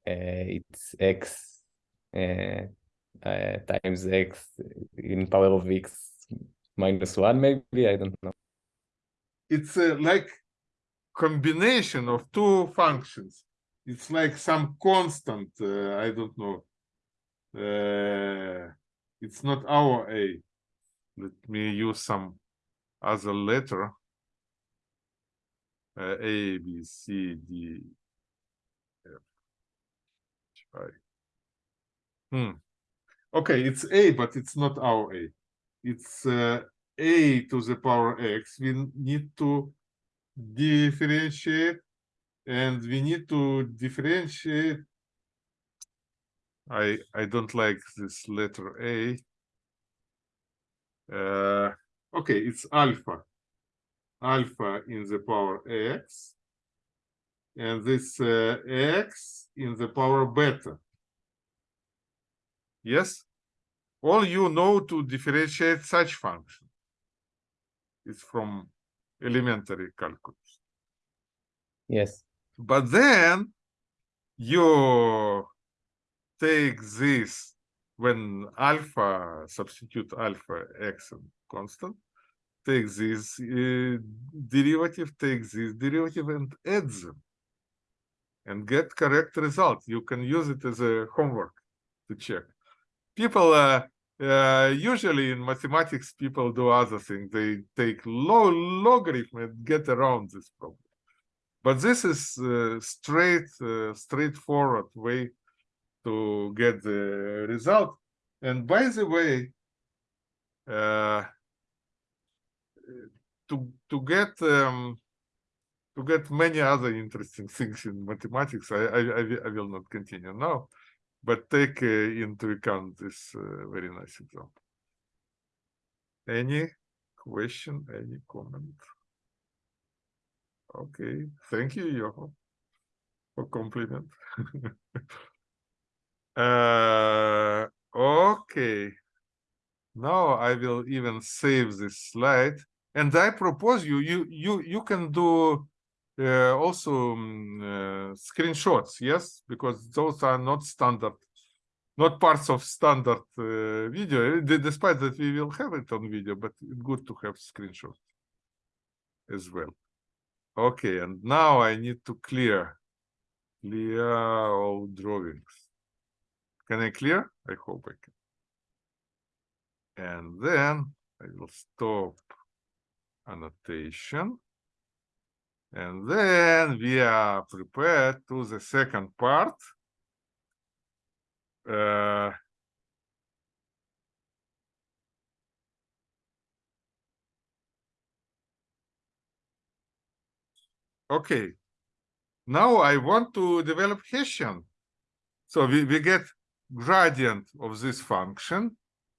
Uh, it's x times x in power of x minus one, maybe I don't know. It's uh, like combination of two functions. It's like some constant. Uh, I don't know. Uh, it's not our a. Let me use some other letter. Uh, a, B, C, D, F, H, I. Hmm. Okay, it's a, but it's not our a. It's uh, a to the power x. We need to differentiate, and we need to differentiate. I I don't like this letter a. Uh, okay, it's alpha. Alpha in the power x. And this uh, x in the power beta. Yes? All you know to differentiate such function. is from elementary calculus. Yes. But then you take this when alpha substitute alpha x and constant take this uh, derivative take this derivative and add them and get correct result you can use it as a homework to check people uh, uh, usually in mathematics people do other things. They take low logarithm and get around this problem. But this is uh, straight uh, straightforward way to get the result. And by the way uh, to to get um, to get many other interesting things in mathematics I, I, I will not continue. Now but take uh, into account this uh, very nice example. Any question any comment? Okay thank you Yoho, for compliment. Uh okay. Now i will even save this slide and i propose you you you you can do uh, also um, uh, screenshots yes because those are not standard not parts of standard uh, video. Despite that we will have it on video but it's good to have screenshots as well. Okay and now i need to clear clear all drawings. Can i clear? I hope i can. And then I will stop annotation. And then we are prepared to the second part. Uh, okay. Now I want to develop Hessian. So we, we get gradient of this function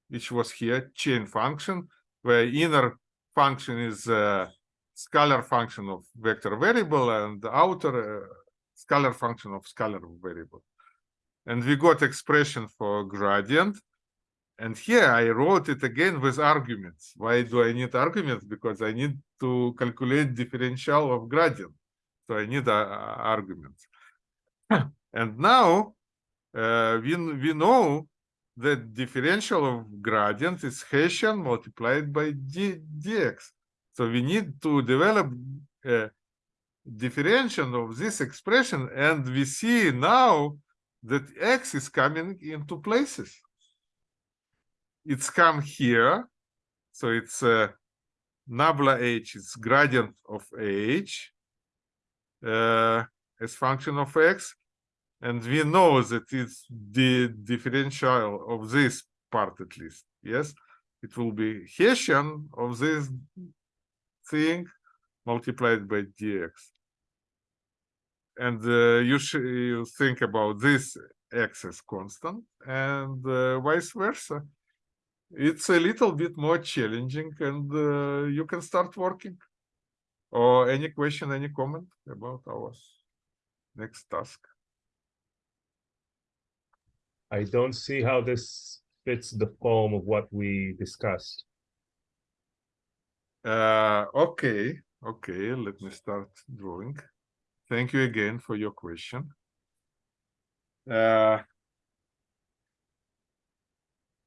which was here chain function where inner function is a scalar function of vector variable and outer uh, scalar function of scalar variable. And we got expression for gradient. And here i wrote it again with arguments. Why do i need arguments? Because i need to calculate differential of gradient. So i need uh, arguments. And now uh, we, we know that differential of gradient is Hessian multiplied by d, dx. So we need to develop a differential of this expression, and we see now that x is coming into places. It's come here, so it's uh, nabla h it's gradient of h uh, as function of x, and we know that it's the differential of this part at least yes? It will be hessian of this thing multiplied by dx. And uh, you you think about this x as constant and uh, vice versa. It's a little bit more challenging and uh, you can start working. Or any question any comment about our next task? I don't see how this fits the form of what we discussed. Uh, okay, okay, let me start drawing. Thank you again for your question. Uh,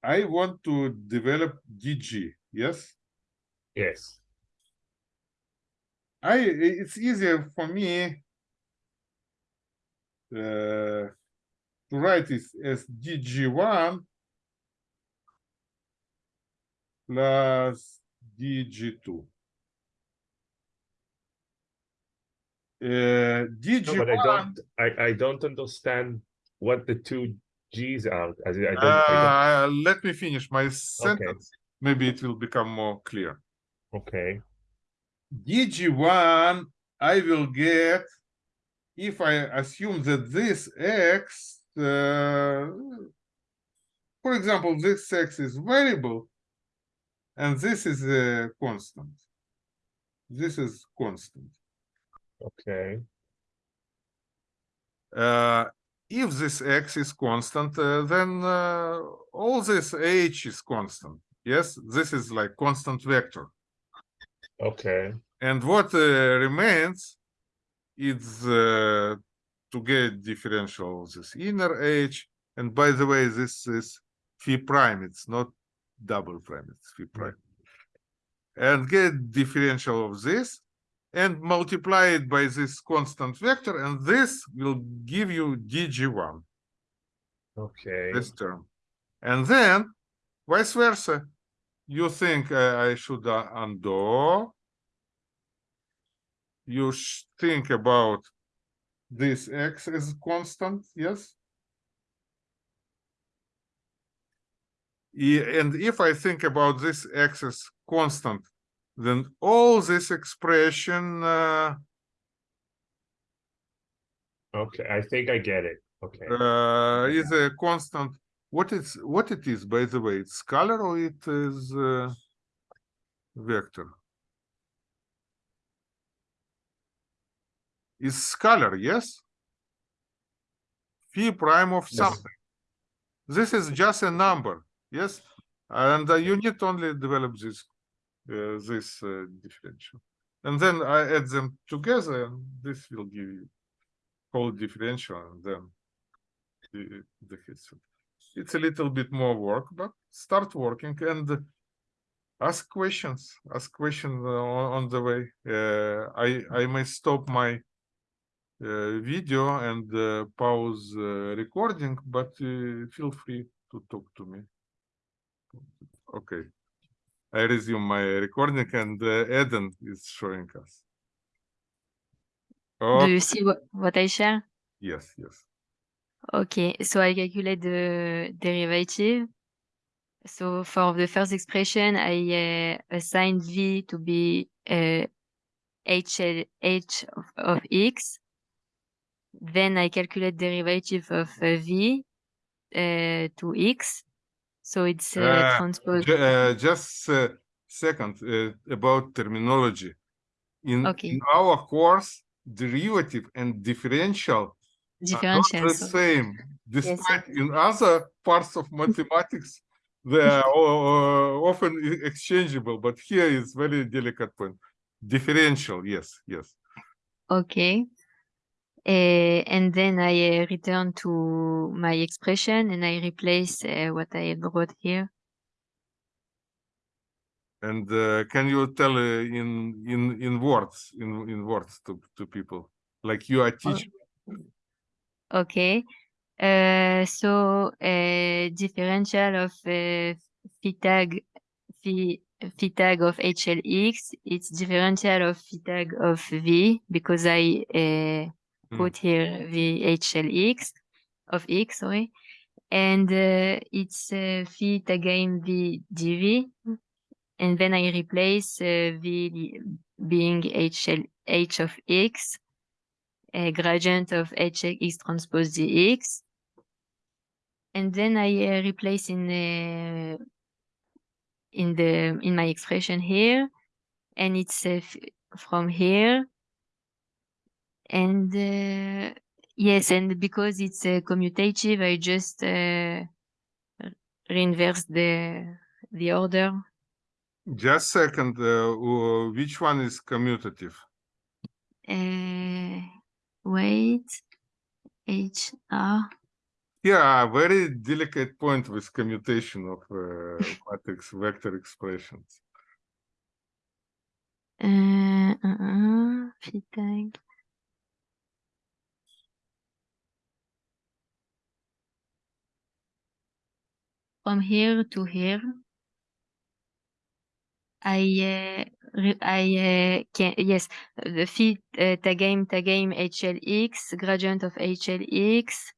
I want to develop DG, yes? Yes. I, it's easier for me uh, to write it as DG1 plus DG2. Uh, No, DG1, but I don't, I, I don't understand what the two Gs are, I don't, I uh, let me finish my don't, okay, sentence. Maybe it will become more clear. okay, DG1, I will get if I assume that this x, uh, for example, this x is variable and this is a constant. This is constant. okay, Uh, if this x is constant, uh, then uh, all this h is constant. Yes, this is like constant vector. okay, And what uh, remains is uh, to get differential of this inner h. And by the way, this is phi prime. It's not double prime. It's phi prime. And get differential of this and multiply it by this constant vector. And this will give you dg1, okay, this term. And then vice versa. You think uh, I should uh, undo you think about this x as constant, yes? And if I think about this x as constant, then all this expression, uh, okay, I think I get it, okay. uh, is a constant. What is, what it is, by the way, it's scalar or it is, uh, vector? Is scalar, yes? Phi prime of Yes. something. This is just a number, yes? And uh, you need only develop this, uh, this uh, differential. And then I add them together, and this will give you whole differential, and then the, the history. It's a little bit more work, but start working and ask questions. Ask questions on, on the way. Uh, I I may stop my uh, video and pause recording, but feel free to talk to me. Okay. I resume my recording and uh, Eden is showing us. Do Oh, you see what, what I share? yes, yes. Okay, so I calculate the derivative. So for the first expression, I uh, assign v to be uh, h, h of, of x. Then I calculate derivative of uh, v uh, to x. So it's uh, Uh, transpose. Ju- uh, just a second uh, about terminology. In, Okay. in our course, derivative and differential are not the same. Despite yes. in other parts of mathematics, they are often exchangeable, but here is very delicate point. Differential, yes, yes. Okay. Uh, and then I uh, return to my expression and I replace uh, what I wrote here. And uh, can you tell uh, in in in words in in words to to people like you are teaching? Okay. Uh, so uh, differential of uh, phi tag phi, phi tag of HLX, it's differential of phi tag of V because I uh. Put here the HLX of X, sorry. And uh, it's uh, phi tagain V dV. And then I replace uh, V being HL, H of X a gradient of hx transpose dx. And then I uh, replace in the in the in my expression here, and it's uh, from here. And uh, yes, and because it's uh, commutative, I just uh, reinverse the the order. Just second, uh, uh, which one is commutative? Uh, wait, HR. Yeah, very delicate point with commutation of uh, matrix vector expressions. Uh, uh, uh, From here to here. I uh, I uh, can yes the fit uh, tagame tagame HLX gradient of HLX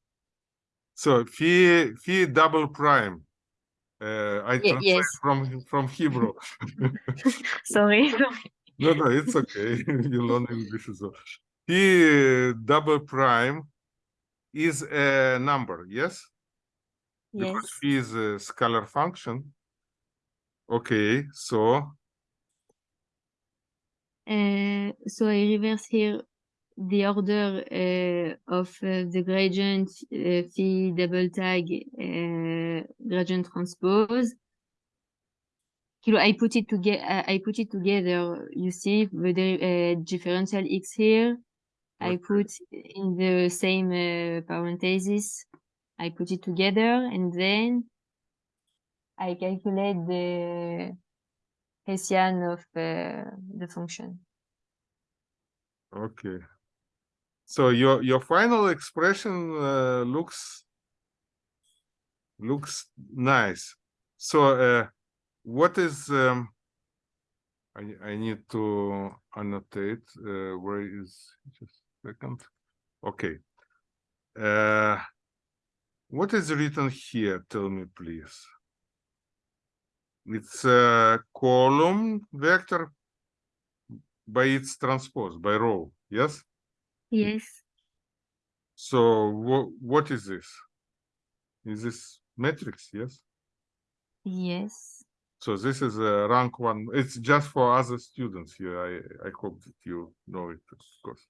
So phi phi double prime. Uh, I translate yes. from from Hebrew. sorry no, no, it's okay. you learn English as well. Phi double prime is a number, yes? Yes Because phi is a scalar function. Okay, so Uh, so I reverse here the order uh, of uh, the gradient uh, phi double tag uh, gradient transpose. Kilo, I put it together. I put it together. You see the uh, differential x here. I put in the same uh, parenthesis. I put it together and then I calculate the Hessian of uh, the function. okay. So your your final expression uh, looks looks nice. So uh, what is um, I I need to annotate uh, where is just a second. Okay. What is written here? Tell me, please. It's a column vector by its transpose by row. Yes. Yes. So what what is this? Is this matrix? Yes. Yes. So this is a rank one. It's just for other students here. I I hope that you know it, of course.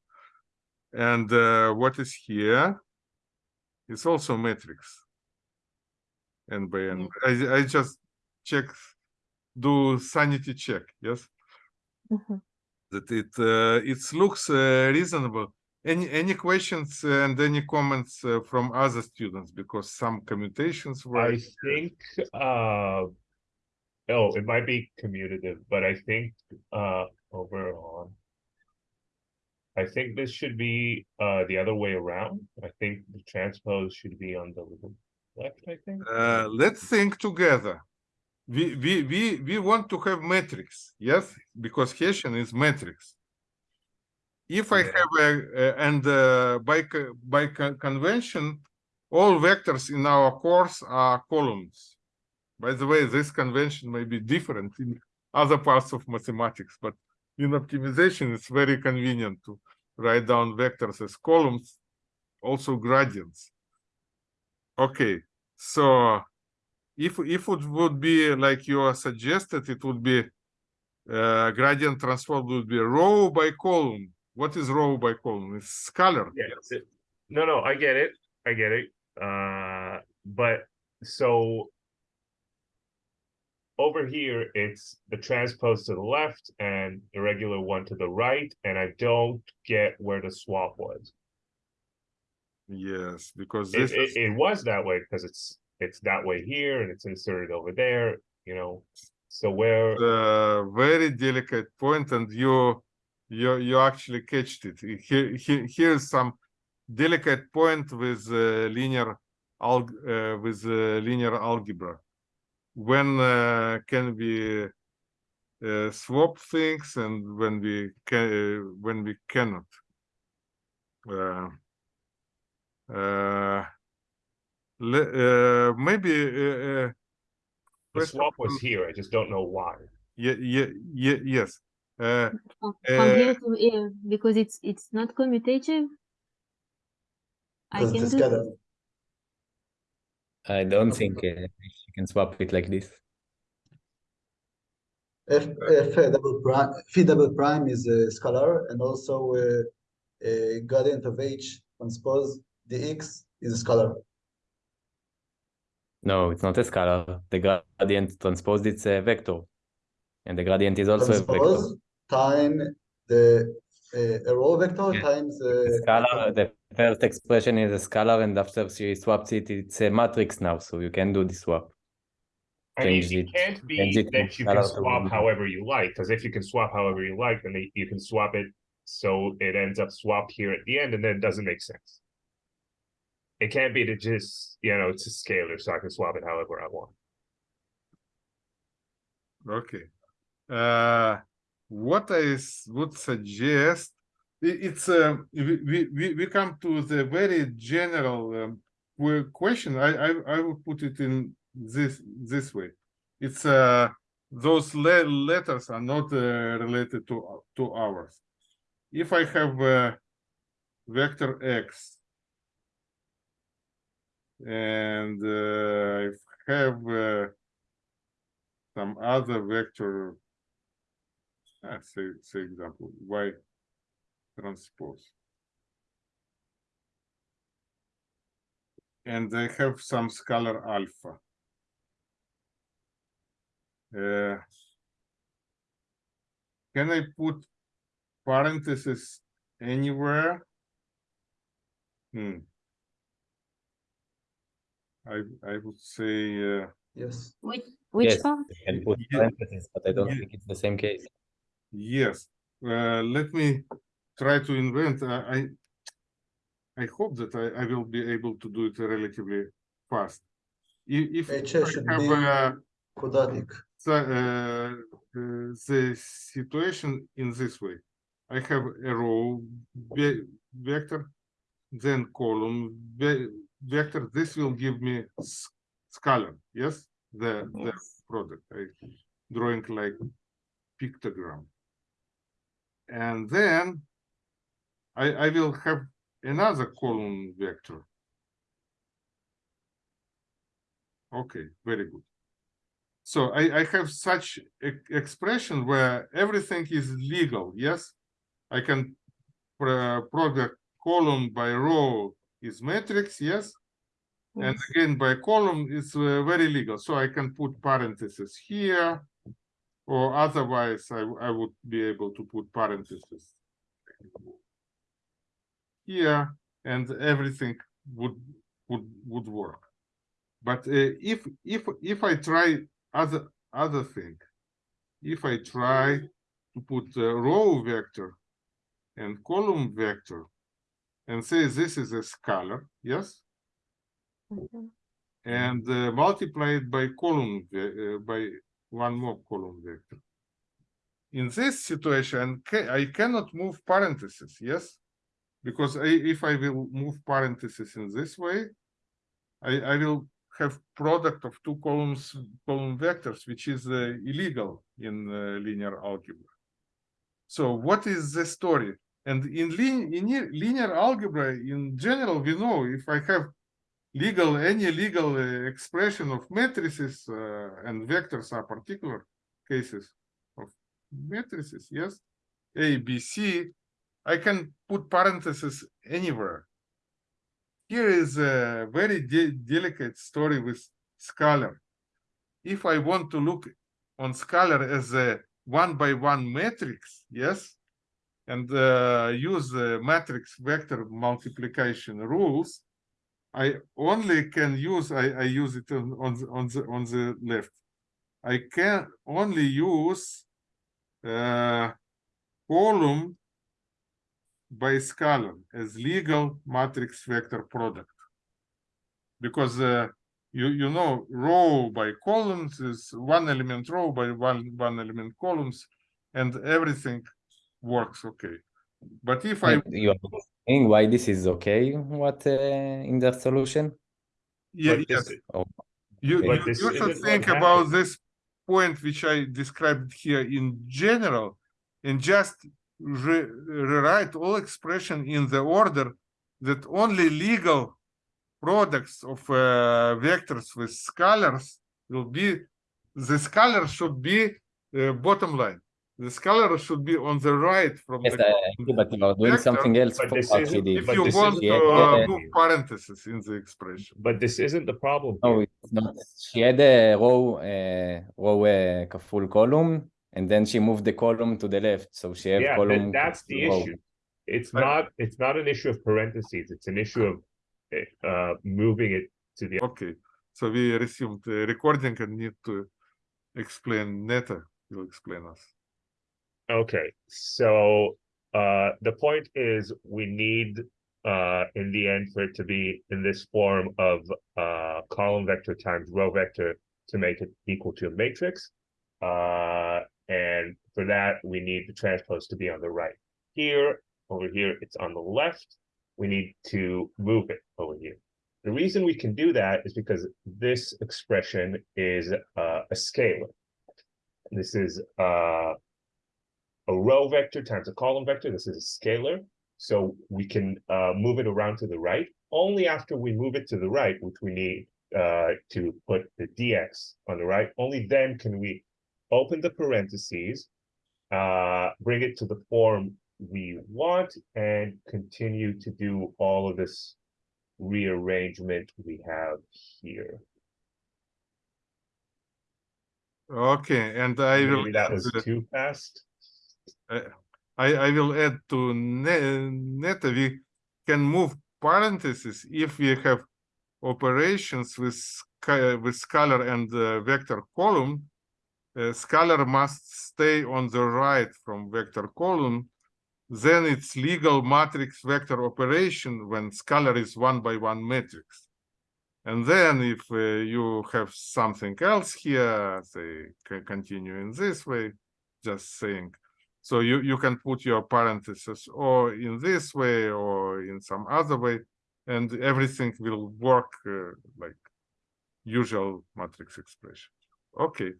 And uh, what is here? It's also matrix. And by I just check, do sanity check. Yes, Mhm. that it uh, it looks uh, reasonable. Any any questions and any comments uh, from other students because some commutations were. I think, uh, oh, it might be commutative, but I think, uh, over on. I think this should be, uh, the other way around. I think the transpose should be on the left, I think. Uh, let's think together. We, we, we, we want to have matrix, yes, because Hessian is matrix. If I Yeah. have a, a- and uh, by, by co- convention, all vectors in our course are columns. By the way, this convention may be different in other parts of mathematics, but in optimization, it's very convenient to write down vectors as columns, also gradients. Okay, so if if it would be like you suggested, it would be uh, gradient transform would be row by column. What is row by column? It's scalar. Yeah, it's it. No, no, I get it. I get it. Uh, but so over here, it's the transpose to the left and irregular one to the right, and I don't get where the swap was. Yes, because It, this it, is it was that way because it's it's that way here and it's inserted over there, you know. So where a very delicate point, and you you you actually catched it. Here, here here's some delicate point with uh, linear alg uh, with uh, linear algebra. When uh, can we uh, swap things, and when we can uh, when we cannot. Uh, uh, le- uh, maybe uh, uh, the swap was here, I just don't know why. yeah, yeah, yeah, yes. Uh, From Uh, from here to here because it's it's not commutative. I Because can do scalar. I don't think uh, you can swap it like this. F, F double prime, phi double prime is a scalar, and also uh, a gradient of H transpose dx is a scalar. No, it's not a scalar. The gradient transposed it's a vector. And the gradient is also a vector. transpose time the uh, a row vector Yeah. times The uh, scalar, the first expression is a scalar, and after she swaps it, it's a matrix now, so you can do the swap. I mean, Change it it- can't be it that you can swap however you like, because if you can swap however you like, then they- you can swap it so it ends up swapped here at the end, and then it doesn't make sense. It can't be to just, you know, it's a scalar, so I can swap it however I want. Okay. Uh, I would suggest, i- it's, uh, we, we, we, come to the very general um, question. I, I, I will put it in this, this way. It's, uh, those le- letters are not uh, related to, to ours. If I have uh, vector x and uh, I have uh, some other vector, uh, say, say example, y transpose. And I have some scalar alpha. Uh, can I put parentheses anywhere? Hmm. I, I would say, uh, yes Which which Yes. one? You can put parentheses, but I don't Yeah. think it's the same case. Yes, uh, let me try to invent. I I hope that I, I will be able to do it relatively fast. I- If H I should have be uh, quadratic the, uh, uh, the situation in this way, I have a row ve- vector, then column ve- vector. This will give me scalar. Yes, the the product. I drawing like pictogram. And then I, I will have another column vector. Okay, very good. So I, I have such e- expression where everything is legal, yes? I can pro- product column by row is matrix, yes? And again, by column is uh, very legal, so I can put parentheses here. Or otherwise, I, I would be able to put parentheses. Here, and everything would, would, would work. But uh, if, if, if I try other, other thing, if I try to put a row vector and column vector and say this is a scalar, yes? Mhm. and uh, multiply it by column uh, by one more column vector. In this situation, I cannot move parentheses, yes? Because I, if I will move parentheses in this way, I, I will have product of two columns, column vectors, which is uh, illegal in uh, linear algebra. So what is the story? And in, lin in linear algebra, in general, we know if I have legal any legal uh, expression of matrices uh, and vectors are particular cases of matrices yes a b c i can put parentheses anywhere here is a very de- delicate story with scalar if i want to look on scalar as a one by one matrix yes and uh, use the matrix vector multiplication rules I only can use, I, I use it on, on, the, on the, on the left. I can only use uh, column by scalar as legal matrix vector product. Because uh, you, you know, row by columns is one element row by one, one element columns and everything works okay. But if I But you are saying why this is okay, what uh, in their solution? Yeah, But yes. this- You, you, But this you should think about happened. this point which I described here in general and just re- rewrite all expression in the order that only legal products of uh, vectors with scalars will be, the scalar should be uh, bottom line. The scalar should be on the right from Yes, the I agree, but you are doing vector, something else but for this what isn't- he did. if but you this want is to Yeah, uh, yeah. move parentheses in the expression. But this isn't the problem. No, here. it's not. She had a row, uh, row uh, כפול column, and then she moved the column to the left, so she have Yeah, column. that's the row. issue. It's I- not, it's not an issue of parentheses, it's an issue of uh, moving it to the, Okay, so we resumed the recording and need to explain Neta will explain us. okay, so uh, the point is we need uh, in the end for it to be in this form of uh, column vector times row vector to make it equal to a matrix. Uh, and for that, we need the transpose to be on the right. Here, over here, it's on the left. We need to move it over here. The reason we can do that is because this expression is uh, a scalar. This is uh, a row vector times a column vector. This is a scalar. So we can uh, move it around to the right. Only after we move it to the right, which we need uh, to put the dx on the right, only then can we open the parentheses, uh, bring it to the form we want, and continue to do all of this rearrangement we have here. Okay, and I will. Maybe that was uh, too fast. I, I will add to ne- Neta, we can move parentheses if we have operations with, with scalar and uh, vector column. Uh, scalar must stay on the right from vector column. Then it's legal matrix vector operation when scalar is one by one matrix. And then if uh, you have something else here, say, continue in this way, just saying, so you, you can put your parentheses or in this way or in some other way, and everything will work uh, like usual matrix expression. Okay.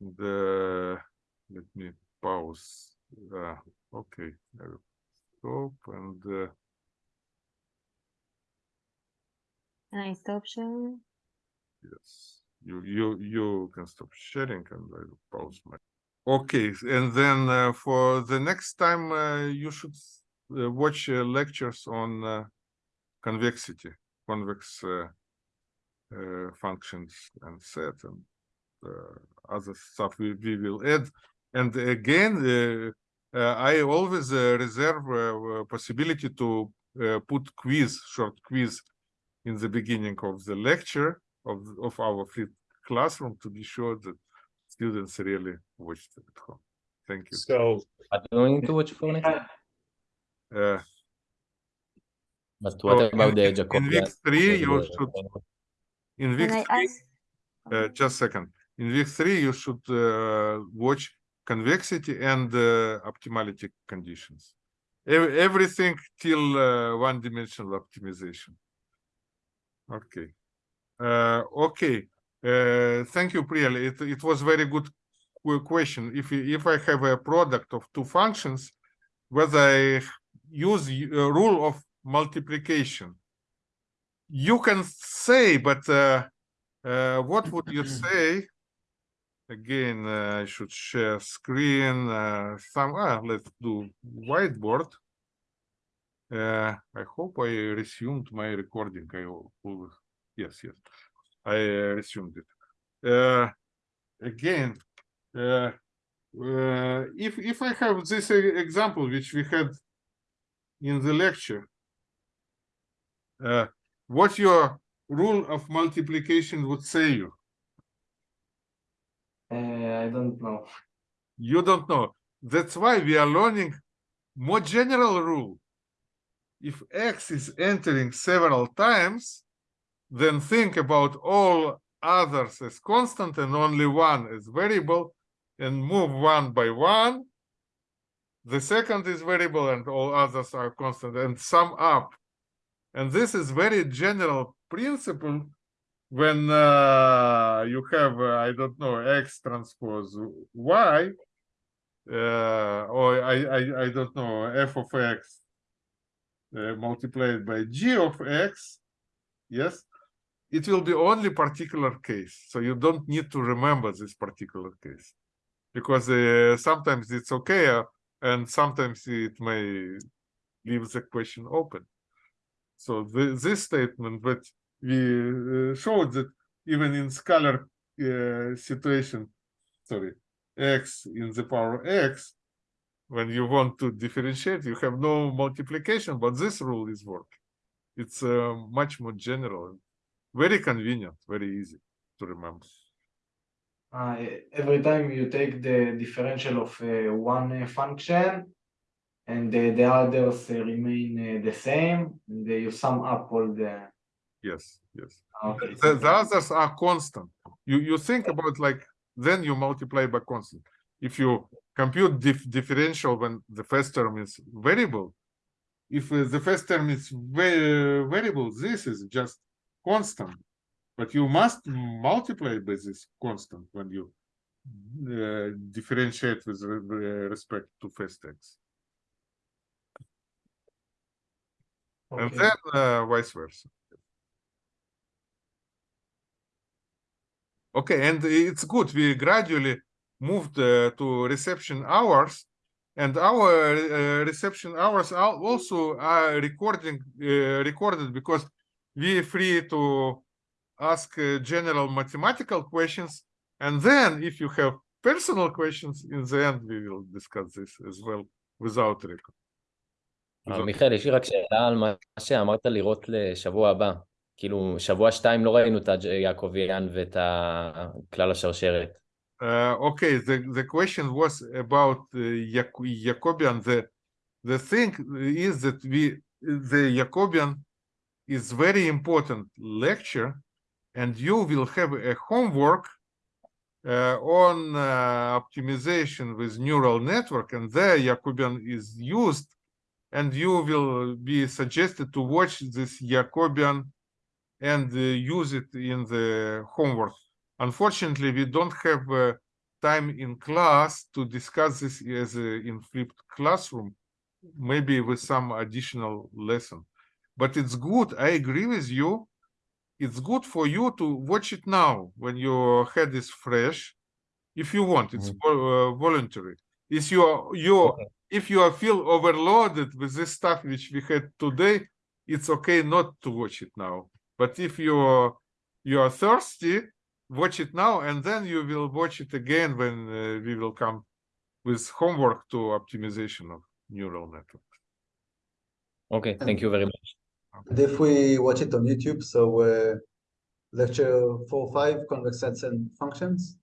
The let me pause. Uh, okay, I will stop and uh, Can I stop sharing? yes, you you you can stop sharing and I will pause my. Okay, and then uh, for the next time uh, you should uh, watch uh, lectures on uh, convexity, convex uh, uh, functions and set and other stuff we, we will add. And again, uh, uh, I always uh, reserve uh, uh, possibility to uh, put quiz, short quiz in the beginning of the lecture of, of our flip classroom to be sure that students really watched it at home. Thank you. So But do we need to watch for next? Uh, But what So about in- the in Jacobian? week three, you should in week three, ask? uh, just a second. In week three, you should uh, watch convexity and uh, optimality conditions. Ev- everything till uh, one-dimensional optimization. Okay. Uh, okay. Uh, thank you, Priyal. It, it was very good question. If if I have a product of two functions, whether I use a rule of multiplication, you can say, but uh, uh, what would you say? Again, uh, I should share screen. Uh, some ah, let's do whiteboard. Uh, I hope I resumed my recording. I al- always yes, yes, I uh, resumed it. Uh, again, uh, uh, if if I have this example which we had in the lecture, uh, what your rule of multiplication would say you? Uh, I don't know. You don't know. That's why we are learning more general rule. If x is entering several times, then think about all others as constant and only one as variable and move one by one. The second is variable and all others are constant and sum up. And this is very general principle when uh, you have, uh, I don't know, x transpose y, uh, or I, I, I don't know, f of x uh, multiplied by g of x, yes, it will be only particular case. So you don't need to remember this particular case because uh, sometimes it's okay uh, and sometimes it may leave the question open. So the, this statement that we uh, showed that even in scalar uh, situation, sorry, x in the power x, when you want to differentiate, you have no multiplication, but this rule is working. It's uh, much more general, very convenient, very easy to remember. Uh, every time you take the differential of uh, one uh, function and the others remain the same, and you sum up all the. Yes, yes. Okay. The, the others are constant. You you think about like then you multiply by constant. If you compute dif differential when the first term is variable, if uh, the first term is va- variable, this is just constant. But you must multiply by this constant when you uh, differentiate with re- re- respect to first x, and then uh, vice versa. Okay, and it's good. We gradually moved uh, to reception hours, and our uh, reception hours are also are recording uh, recorded because we are free to ask uh, general mathematical questions, and then if you have personal questions, in the end we will discuss this as well without record. אה, without- מיכאל, יש לי רק שאלה על מה שאמרת לראות לשבוע הבא. כאילו, שבוע שתיים לא ראינו את היעקביאן ואת ה- כלל השרשרת. Uh, okay, the, the question was about uh, Jac- Jacobian. The the thing is that we the Jacobian is very important lecture, and you will have a homework uh, on uh, optimization with neural network, and there Jacobian is used, and you will be suggested to watch this Jacobian and uh, use it in the homework. Unfortunately, we don't have uh, time in class to discuss this as a, in flipped classroom, maybe with some additional lesson. But it's good. I agree with you. It's good for you to watch it now when your head is fresh, if you want. It's Mhm. uh, voluntary. If you are you Okay. if you are feel overloaded with this stuff which we had today, it's okay not to watch it now. But if you you are thirsty, watch it now, and then you will watch it again when uh, we will come with homework to optimization of neural networks. Okay, thank you very much. And if we watch it on YouTube, so uh, lecture four five convex sets and functions,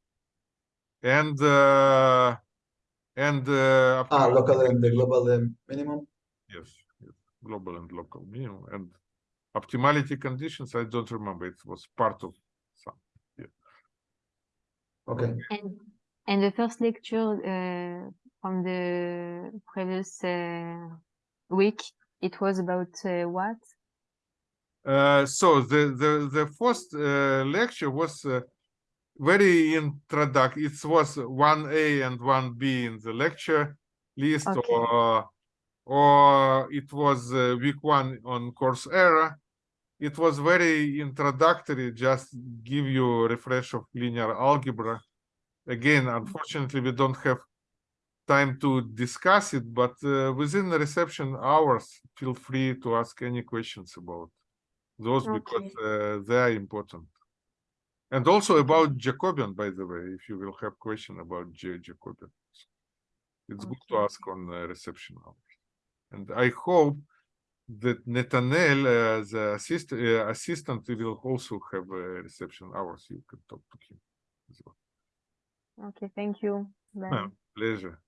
and uh, and uh, ah, local and the global um, minimum. Yes, yes, global and local minimum and optimality conditions. I don't remember. It was part of some. Okay. And and the first lecture uh, from the previous uh, week, it was about uh, what? Uh, so the the the first uh, lecture was uh, very introduct. It was one A and one B in the lecture list, Okay. or or it was uh, week one on Coursera. It was very introductory, just give you a refresh of linear algebra. Again, unfortunately, we don't have time to discuss it, but uh, within the reception hours, feel free to ask any questions about those because uh, they are important. And also about Jacobian, by the way, if you will have question about J Jacobian. It's good to ask on reception hours. And I hope that Netanel, uh, the assist, uh, assistant, will also have uh, reception hours. You can talk to him as well. Okay, thank you. Pleasure.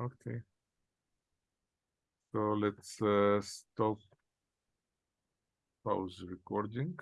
Okay. So let's uh, stop pause recording.